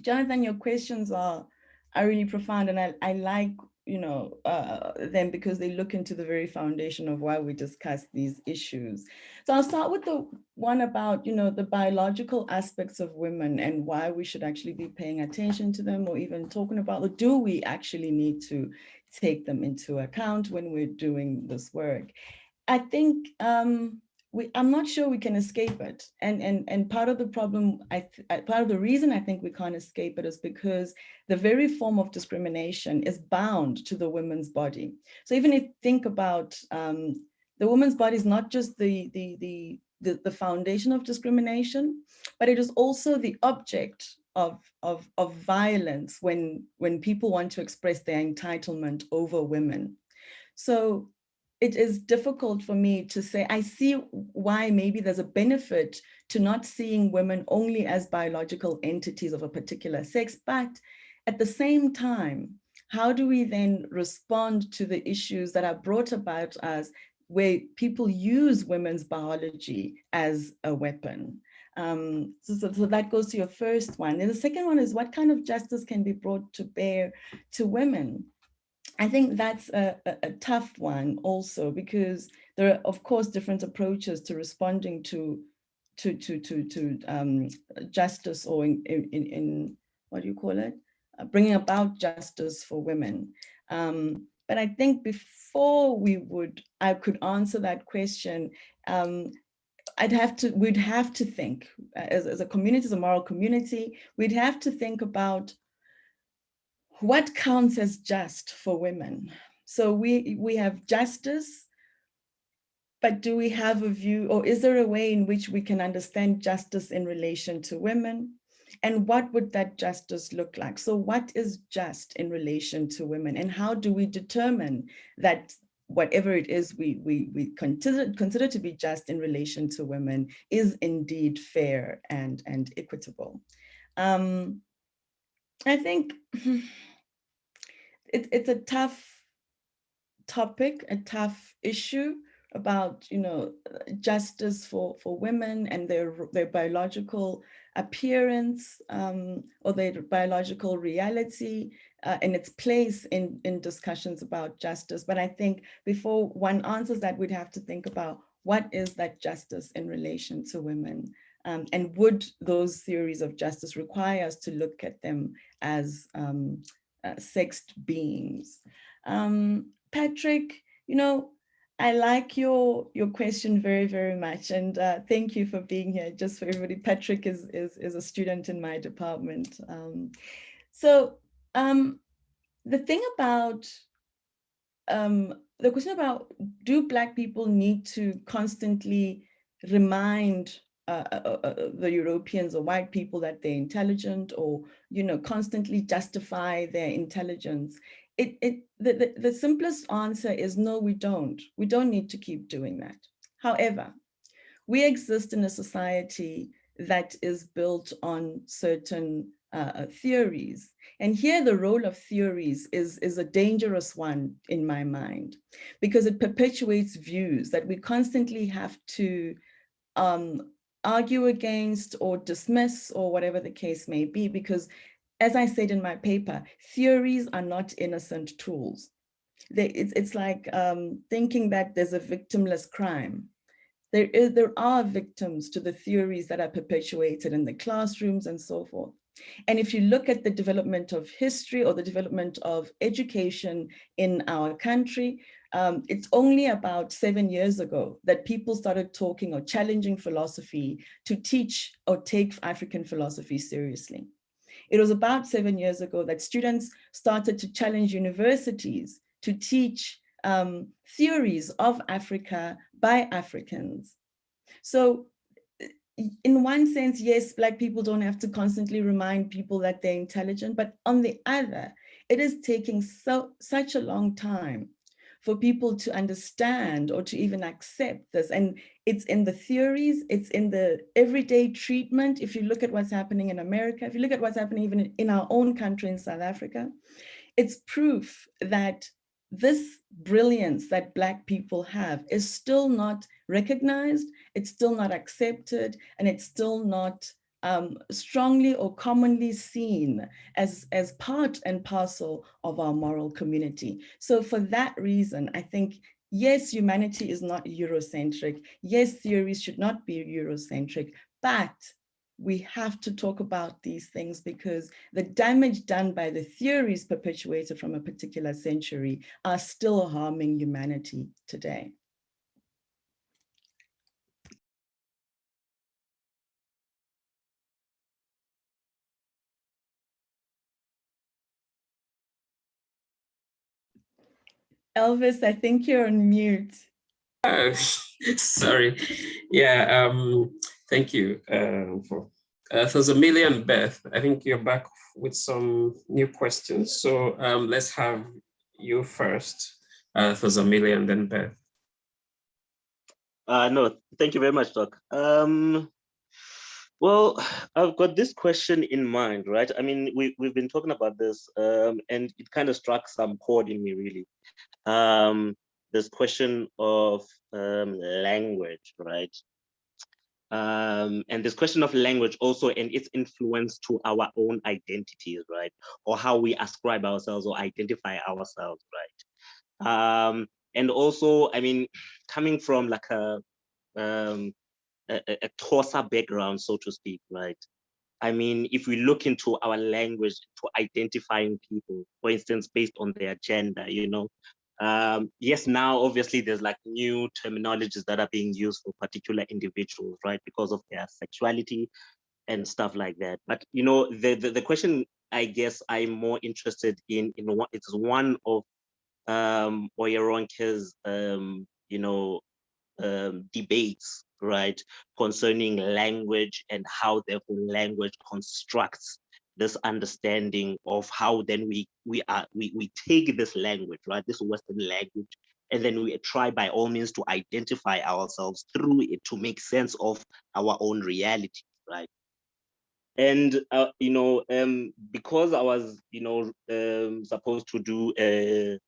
Jonathan, your questions are, are really profound and I, I like you know, uh, them because they look into the very foundation of why we discuss these issues. So I'll start with the one about, you know, the biological aspects of women and why we should actually be paying attention to them or even talking about, or do we actually need to take them into account when we're doing this work? I think um, we, I'm not sure we can escape it. And, and, and part of the problem, I, part of the reason I think we can't escape it is because the very form of discrimination is bound to the woman's body. So even if think about um, the woman's body is not just the, the, the, the, the foundation of discrimination, but it is also the object of, of, of violence when, when people want to express their entitlement over women. So it is difficult for me to say, I see why maybe there's a benefit to not seeing women only as biological entities of a particular sex, but at the same time, how do we then respond to the issues that are brought about us where people use women's biology as a weapon? Um, so, so, so, that goes to your first one. And the second one is what kind of justice can be brought to bear to women? I think that's a, a, a, tough one also because there are of course different approaches to responding to to to to to um, justice or in, in, in what do you call it uh, bringing about justice for women. Um, but I think before we would I could answer that question, um, I'd have to we'd have to think uh, as, as a community, as a moral community, we'd have to think about what counts as just for women? So we, we have justice but do we have a view or is there a way in which we can understand justice in relation to women? And what would that justice look like? So what is just in relation to women and how do we determine that whatever it is we, we, we consider, consider to be just in relation to women is indeed fair and, and equitable. Um, I think it, it's a tough topic, a tough issue about, you know, justice for, for women and their, their biological appearance um, or their biological reality uh, and its place in, in discussions about justice. But I think before one answers that, we'd have to think about what is that justice in relation to women? Um, and would those theories of justice require us to look at them as um, uh, sexed beings? Um, Patrick, you know, I like your your question very, very much. And uh, thank you for being here. Just for everybody, Patrick is, is, is a student in my department. Um, so um, the thing about um, the question about do Black people need to constantly remind uh, uh, uh, uh, the Europeans or white people that they're intelligent or, you know, constantly justify their intelligence it, it the, the, the simplest answer is no, we don't. We don't need to keep doing that. However, we exist in a society that is built on certain uh, theories. And here the role of theories is, is a dangerous one in my mind, because it perpetuates views that we constantly have to um, argue against or dismiss or whatever the case may be, because as I said in my paper, theories are not innocent tools. They, it's, it's like um, thinking that there's a victimless crime. There, is, there are victims to the theories that are perpetuated in the classrooms and so forth. And if you look at the development of history or the development of education in our country, um, it's only about seven years ago that people started talking or challenging philosophy to teach or take African philosophy seriously. It was about seven years ago that students started to challenge universities to teach um, theories of Africa by Africans. So in one sense, yes, Black people don't have to constantly remind people that they're intelligent, but on the other, it is taking so such a long time for people to understand or to even accept this. And it's in the theories, it's in the everyday treatment. If you look at what's happening in America, if you look at what's happening even in our own country in South Africa, it's proof that this brilliance that Black people have is still not recognized, it's still not accepted, and it's still not um, strongly or commonly seen as, as part and parcel of our moral community. So for that reason, I think, yes, humanity is not Eurocentric. Yes, theories should not be Eurocentric, but we have to talk about these things because the damage done by the theories perpetuated from a particular century are still harming humanity today. Elvis, I think you're on mute. Uh, sorry. Yeah, um, thank you uh, for uh, Thozamile Beth. I think you're back with some new questions. So um, let's have you first. Uh, Thozamile, then Beth. Uh, no, thank you very much, Doc. Um, well, I've got this question in mind, right? I mean, we, we've been talking about this um, and it kind of struck some chord in me, really um, this question of um, language, right? Um, and this question of language also and its influence to our own identities, right? Or how we ascribe ourselves or identify ourselves, right? Um, and also, I mean, coming from like a, um, a, a Xhosa background, so to speak, right? I mean, if we look into our language to identifying people, for instance, based on their gender, you know, um, yes, now obviously there's like new terminologies that are being used for particular individuals, right? Because of their sexuality and stuff like that. But you know, the the, the question I guess I'm more interested in in what it's one of um Oyeronke's um, you know, um, debates, right, concerning language and how therefore language constructs this understanding of how then we we are we, we take this language, right, this Western language, and then we try by all means to identify ourselves through it to make sense of our own reality, right? And uh, you know, um, because I was, you know, um, supposed to do a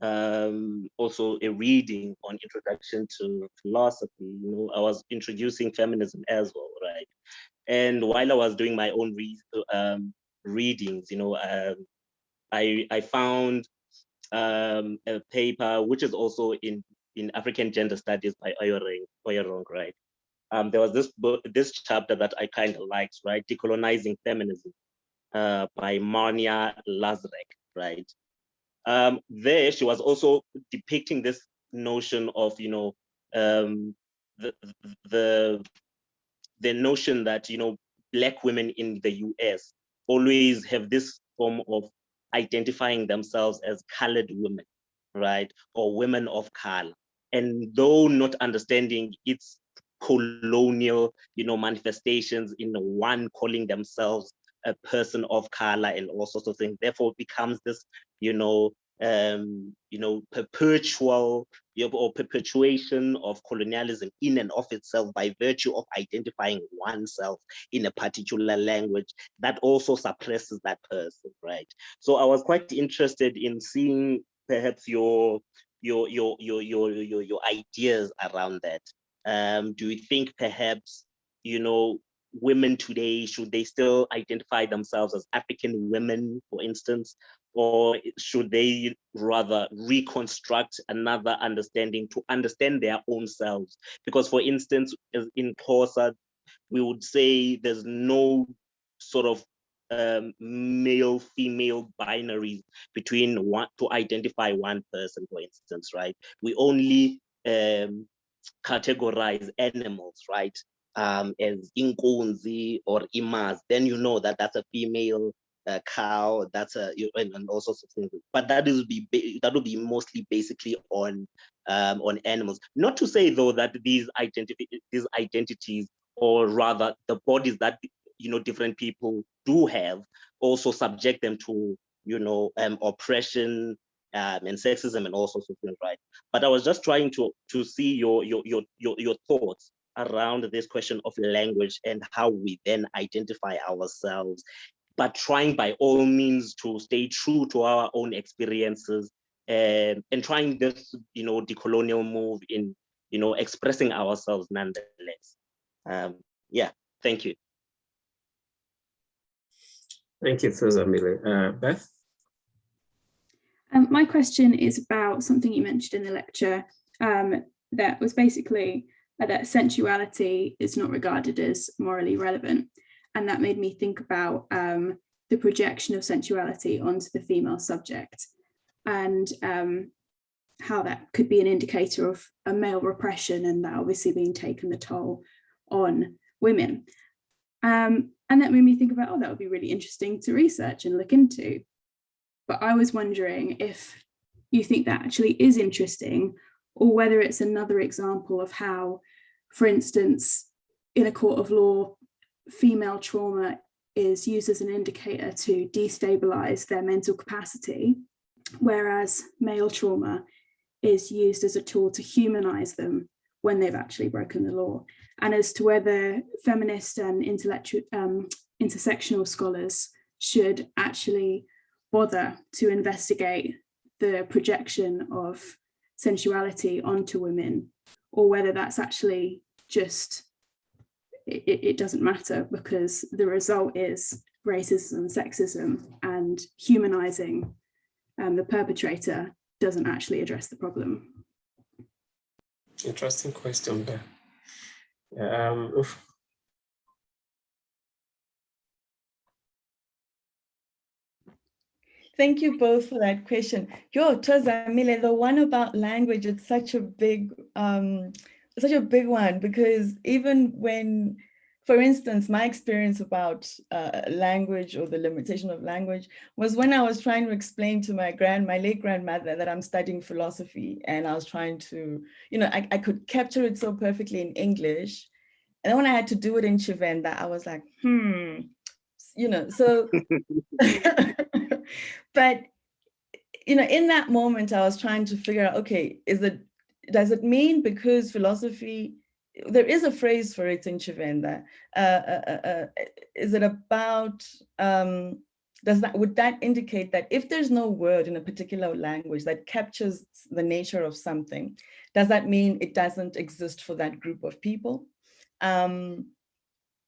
um, also a reading on introduction to philosophy. You know, I was introducing feminism as well, right? And while I was doing my own re um, readings, you know, um, I I found um, a paper which is also in in African gender studies by Oyerong, Oyerong right? Um, there was this book, this chapter that I kind of liked, right? Decolonizing Feminism uh, by Marnia Lazreg, right? um, there she was also depicting this notion of, you know, um, the, the, the notion that, you know, black women in the US always have this form of identifying themselves as colored women, right? Or women of color. And though not understanding its colonial, you know, manifestations in one calling themselves a person of color and all sorts of things. Therefore, it becomes this, you know, um, you know, perpetual or perpetuation of colonialism in and of itself by virtue of identifying oneself in a particular language that also suppresses that person, right? So I was quite interested in seeing perhaps your your your your your your, your ideas around that. Um, do you think perhaps you know women today, should they still identify themselves as African women, for instance, or should they rather reconstruct another understanding to understand their own selves? Because for instance, in Xhosa, we would say there's no sort of um, male female binaries between one to identify one person, for instance, right? We only um, categorize animals, right? um, as inkunzi or imas, then you know that that's a female uh, cow, that's a and, and all sorts of things. But that is be that will be mostly basically on um, on animals. Not to say though that these identity these identities, or rather the bodies that you know different people do have, also subject them to you know um, oppression um, and sexism and all sorts of things, right? But I was just trying to to see your your your your, your thoughts around this question of language and how we then identify ourselves, but trying by all means to stay true to our own experiences and, and trying this, you know, decolonial move in, you know, expressing ourselves nonetheless. Um, yeah, thank you. Thank you, Thozamile. Uh, Beth? Um, my question is about something you mentioned in the lecture um, that was basically that sensuality is not regarded as morally relevant. And that made me think about um, the projection of sensuality onto the female subject and um, how that could be an indicator of a male repression and that obviously being taken the toll on women. Um, and that made me think about, oh, that would be really interesting to research and look into. But I was wondering if you think that actually is interesting or whether it's another example of how, for instance, in a court of law, female trauma is used as an indicator to destabilize their mental capacity, whereas male trauma is used as a tool to humanize them when they've actually broken the law. And as to whether feminist and intellectual um, intersectional scholars should actually bother to investigate the projection of sensuality onto women or whether that's actually just it, it doesn't matter because the result is racism sexism and humanizing um, the perpetrator doesn't actually address the problem. Interesting question there. Um, Thank you both for that question. Yo, Thozamile, the one about language, it's such a big, um, such a big one because even when for instance, my experience about uh, language or the limitation of language was when I was trying to explain to my grand, my late grandmother that I'm studying philosophy and I was trying to, you know, I, I could capture it so perfectly in English. And then when I had to do it in Tshivenda, I was like, hmm, you know, so, but, you know, in that moment, I was trying to figure out, okay, is it, does it mean because philosophy there is a phrase for it in Tshivenda. Uh, uh, uh, uh, is it about, um, does that, would that indicate that if there's no word in a particular language that captures the nature of something, does that mean it doesn't exist for that group of people? Um,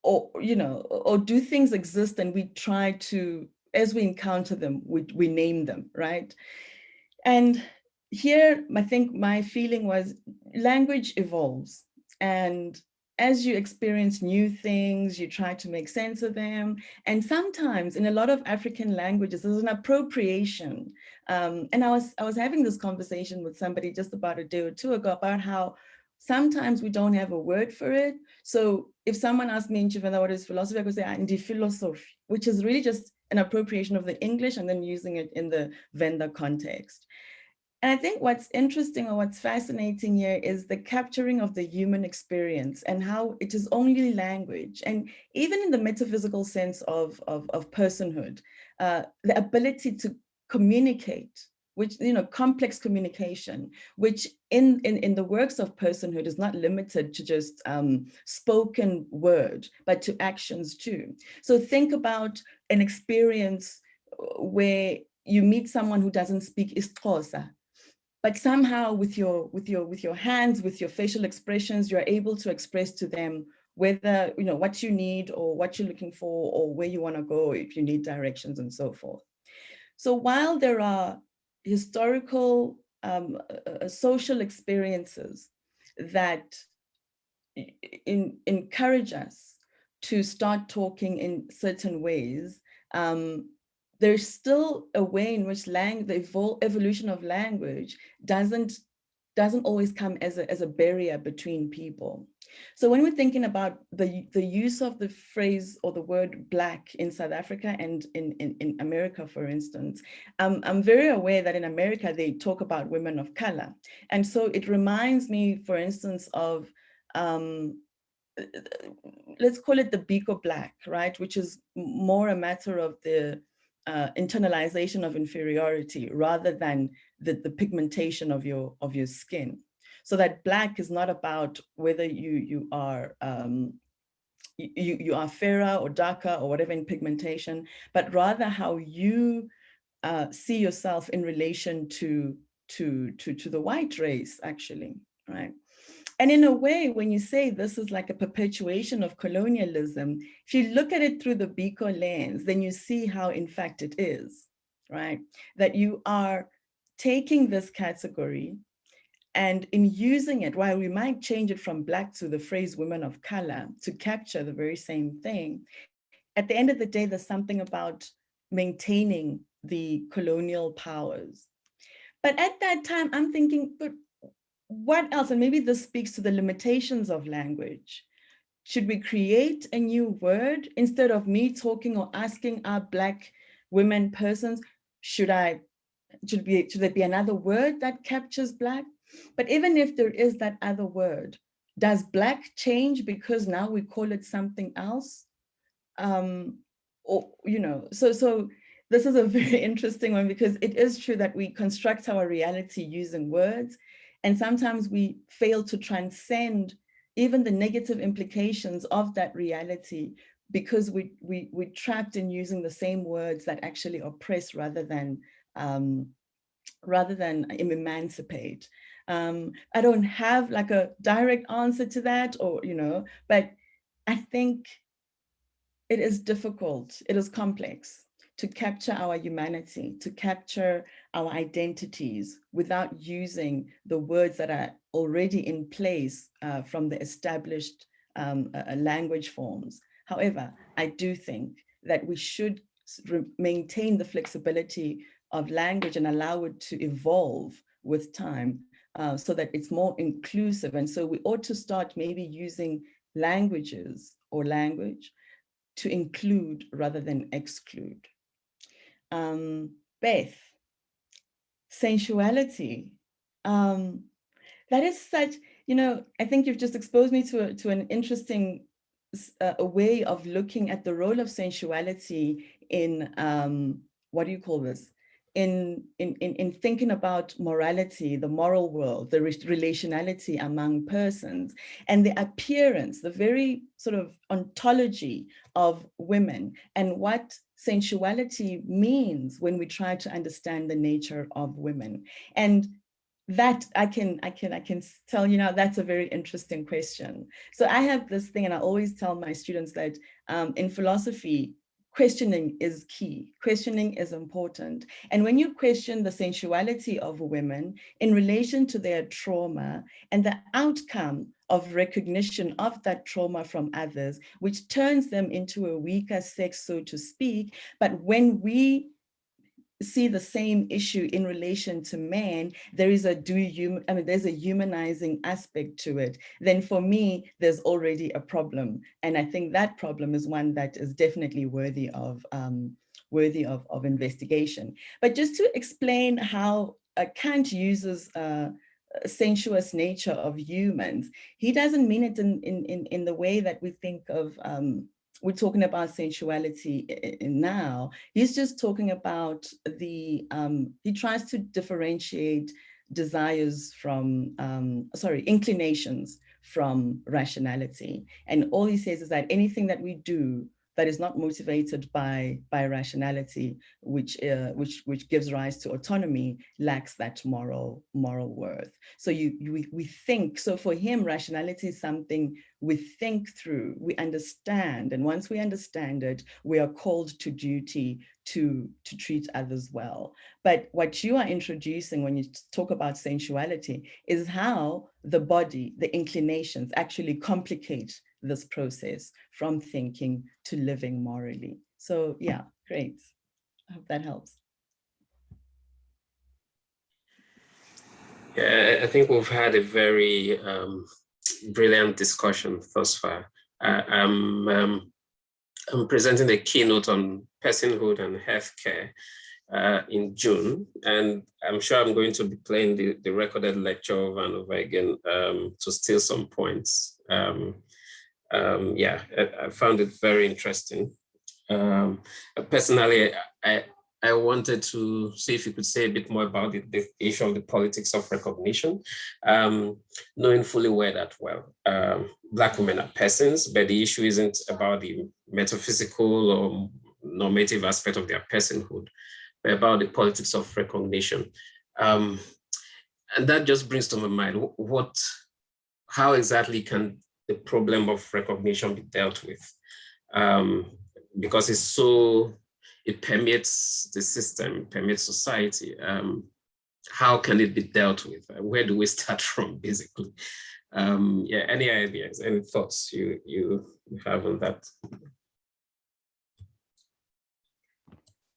or, you know, or do things exist and we try to, as we encounter them, we, we name them, right? And here, I think my feeling was language evolves and as you experience new things, you try to make sense of them. And sometimes in a lot of African languages, there's an appropriation. Um, and I was, I was having this conversation with somebody just about a day or two ago about how sometimes we don't have a word for it. So if someone asked me in Tshivenda what is philosophy, I could say, Andi philosophy, which is really just an appropriation of the English and then using it in the Venda context. And I think what's interesting or what's fascinating here is the capturing of the human experience and how it is only language. And even in the metaphysical sense of, of, of personhood, uh, the ability to communicate, which, you know, complex communication, which in, in, in the works of personhood is not limited to just um, spoken word, but to actions too. So think about an experience uh, where you meet someone who doesn't speak isiXhosa, but somehow with your with your with your hands with your facial expressions you're able to express to them whether you know what you need or what you're looking for or where you want to go if you need directions and so forth. So while there are historical um, uh, social experiences that in, encourage us to start talking in certain ways um, there's still a way in which lang the evol evolution of language doesn't doesn't always come as a, as a barrier between people. So when we're thinking about the, the use of the phrase or the word black in South Africa and in, in, in America, for instance, um, I'm very aware that in America, they talk about women of color. And so it reminds me, for instance, of, um, let's call it the Biko black, right? Which is more a matter of the uh, internalization of inferiority rather than the, the pigmentation of your of your skin. So that black is not about whether you you are um, you, you are fairer or darker or whatever in pigmentation, but rather how you uh, see yourself in relation to to to to the white race actually, right? And in a way, when you say this is like a perpetuation of colonialism, if you look at it through the Biko lens, then you see how in fact it is, right? That you are taking this category and in using it, while we might change it from black to the phrase women of color to capture the very same thing, at the end of the day, there's something about maintaining the colonial powers. But at that time, I'm thinking, but what else, and maybe this speaks to the limitations of language. Should we create a new word instead of me talking or asking our Black women persons, should I, should, be, should there be another word that captures Black? But even if there is that other word, does Black change because now we call it something else? Um, or, you know, so, so this is a very interesting one because it is true that we construct our reality using words and sometimes we fail to transcend even the negative implications of that reality because we, we, we're trapped in using the same words that actually oppress rather than, um, rather than emancipate. Um, I don't have like a direct answer to that or, you know, but I think it is difficult, it is complex to capture our humanity, to capture our identities without using the words that are already in place uh, from the established um, uh, language forms. However, I do think that we should maintain the flexibility of language and allow it to evolve with time uh, so that it's more inclusive. And so we ought to start maybe using languages or language to include rather than exclude. Um, Beth, sensuality. Um, that is such, you know, I think you've just exposed me to, a, to an interesting uh, a way of looking at the role of sensuality in, um, what do you call this? In, in, in, in thinking about morality, the moral world, the relationality among persons, and the appearance, the very sort of ontology of women, and what sensuality means when we try to understand the nature of women. And that I can, I can, I can tell you now, that's a very interesting question. So I have this thing, and I always tell my students that um, in philosophy, questioning is key. Questioning is important. And when you question the sensuality of women in relation to their trauma and the outcome of recognition of that trauma from others, which turns them into a weaker sex, so to speak. But when we see the same issue in relation to man, there is a do you, I mean, there's a humanizing aspect to it, then for me, there's already a problem. And I think that problem is one that is definitely worthy of, um, worthy of, of investigation. But just to explain how uh, Kant uses uh, sensuous nature of humans, he doesn't mean it in, in, in, in the way that we think of um, we're talking about sensuality now. He's just talking about the, um, he tries to differentiate desires from, um, sorry, inclinations from rationality. And all he says is that anything that we do that is not motivated by by rationality, which uh, which which gives rise to autonomy, lacks that moral moral worth. So you, you we, we think. So for him, rationality is something we think through, we understand, and once we understand it, we are called to duty to to treat others well. But what you are introducing when you talk about sensuality is how the body, the inclinations, actually complicate this process from thinking to living morally. So yeah, great. I hope that helps. Yeah, I think we've had a very um, brilliant discussion thus far. Uh, I'm, um, I'm presenting the keynote on personhood and healthcare uh, in June, and I'm sure I'm going to be playing the, the recorded lecture over and over again um, to steal some points. Um, um, yeah, I, I, found it very interesting. Um, personally, I, I wanted to see if you could say a bit more about the, the issue of the politics of recognition, um, knowing fully well that, well, um, Black women are persons, but the issue isn't about the metaphysical or normative aspect of their personhood, but about the politics of recognition. Um, and that just brings to my mind, what, how exactly can the problem of recognition be dealt with um, because it's so, it permeates the system, permeates society. Um, how can it be dealt with? Where do we start from, basically? Um, yeah, any ideas, any thoughts you, you have on that?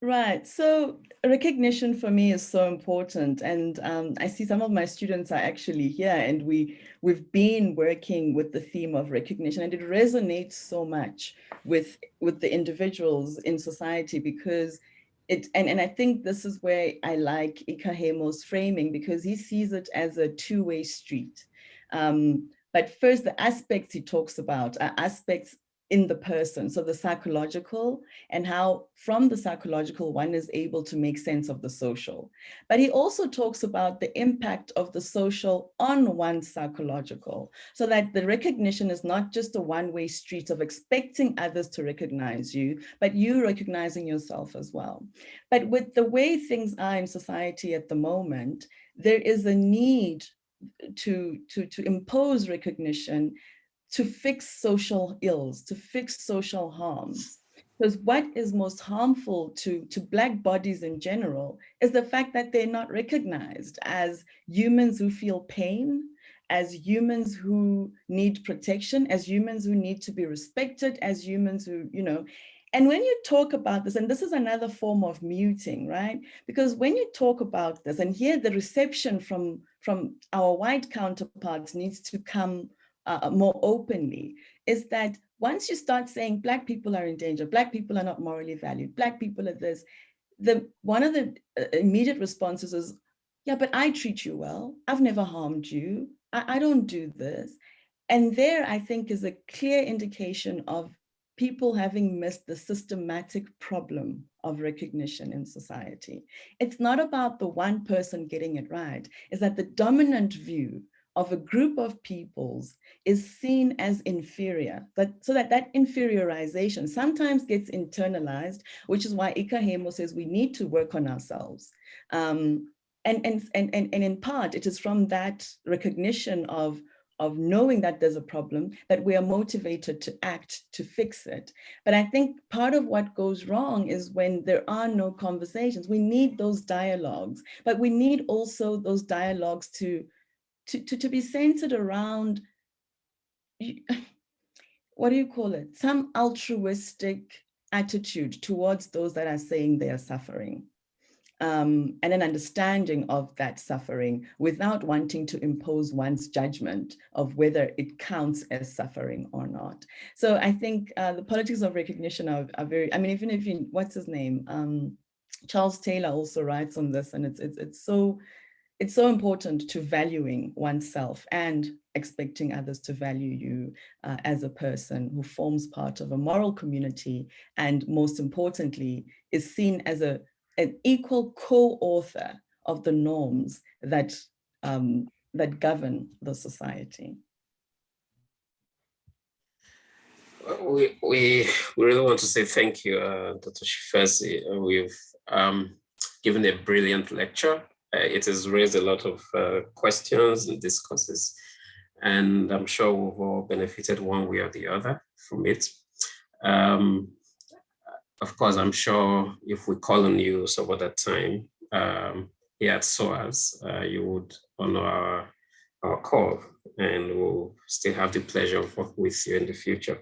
Right. So recognition for me is so important. And um, I see some of my students are actually here and we, we've been working with the theme of recognition and it resonates so much with, with the individuals in society because it, and, and I think this is where I like Ikäheimo's framing because he sees it as a two-way street. Um, but first, the aspects he talks about are aspects in the person, so the psychological and how from the psychological one is able to make sense of the social. But he also talks about the impact of the social on one's psychological, so that the recognition is not just a one-way street of expecting others to recognize you, but you recognizing yourself as well. But with the way things are in society at the moment, there is a need to, to, to impose recognition to fix social ills, to fix social harms. Because what is most harmful to, to Black bodies in general is the fact that they're not recognized as humans who feel pain, as humans who need protection, as humans who need to be respected, as humans who, you know, and when you talk about this, and this is another form of muting, right? Because when you talk about this, and here the reception from, from our white counterparts needs to come uh, more openly is that once you start saying black people are in danger, black people are not morally valued, black people are this, the one of the uh, immediate responses is, yeah, but I treat you well. I've never harmed you. I, I don't do this. And there, I think, is a clear indication of people having missed the systematic problem of recognition in society. It's not about the one person getting it right, is that the dominant view of a group of peoples is seen as inferior, but so that that inferiorization sometimes gets internalized, which is why Ikäheimo says we need to work on ourselves. Um, and, and, and, and, and in part, it is from that recognition of of knowing that there's a problem, that we are motivated to act to fix it. But I think part of what goes wrong is when there are no conversations. We need those dialogues, but we need also those dialogues to, to, to, to be centered around, what do you call it? Some altruistic attitude towards those that are saying they are suffering um, and an understanding of that suffering without wanting to impose one's judgment of whether it counts as suffering or not. So I think uh, the politics of recognition are, are, very, I mean, even if you, what's his name? Um, Charles Taylor also writes on this and it's, it's, it's so, it's so important to valuing oneself and expecting others to value you uh, as a person who forms part of a moral community and most importantly is seen as a an equal co-author of the norms that, um, that govern the society. We, we, we really want to say thank you, uh, Dr. Tshivhase. Uh, we've um, given a brilliant lecture. Uh, it has raised a lot of uh, questions and discourses, and I'm sure we've all benefited one way or the other from it. Um, of course, I'm sure if we call on you some other time um, here at SOAS, uh, you would honor our, our call and we'll still have the pleasure of working with you in the future.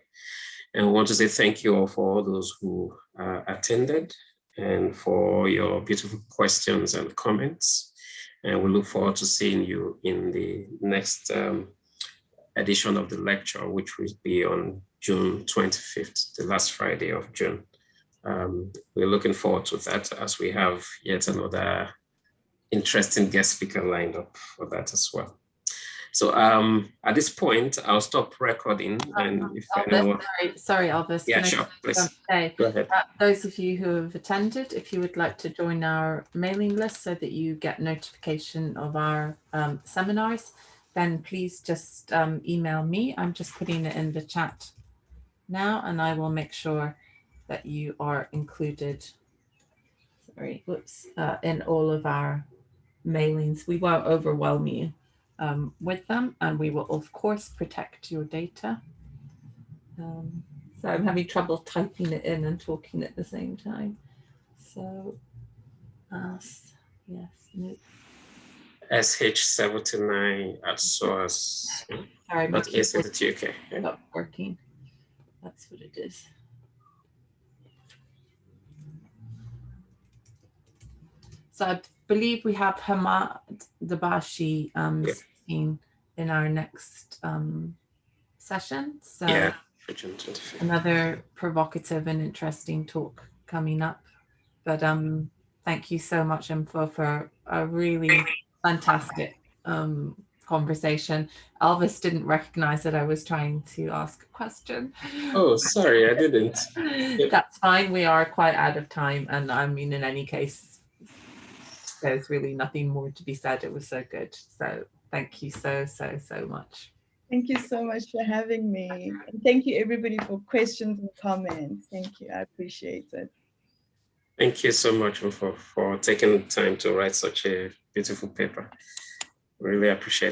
And we want to say thank you all for all those who uh, attended and for your beautiful questions and comments. And we look forward to seeing you in the next um, edition of the lecture, which will be on June 25th, the last Friday of June um, we're looking forward to that as we have yet another interesting guest speaker lined up for that as well. So um, at this point, I'll stop recording. And if Elvis, anyone... sorry, sorry, Elvis. Yeah, sure, please. Say, Go ahead. Uh, those of you who have attended, if you would like to join our mailing list so that you get notification of our um, seminars, then please just um, email me. I'm just putting it in the chat now, and I will make sure that you are included, sorry, whoops, uh, in all of our mailings. We won't overwhelm you um, with them and we will of course protect your data. Um, so I'm having trouble typing it in and talking at the same time. So, uh, yes, no. SH79 at source. Sorry, but yes, it's UK. Yeah. Not working. That's what it is. So I believe we have Hamid Dabashi um, yeah. in our next um, session. So yeah, another provocative and interesting talk coming up. But um, thank you so much, Mpho, for a really fantastic um, conversation. Elvis didn't recognize that I was trying to ask a question. Oh, sorry, I didn't. That's fine. We are quite out of time. And I mean, in any case, there's really nothing more to be said. It was so good. So thank you so, so, so much. Thank you so much for having me. And thank you everybody for questions and comments. Thank you. I appreciate it. Thank you so much for, for taking the time to write such a beautiful paper. Really appreciate it.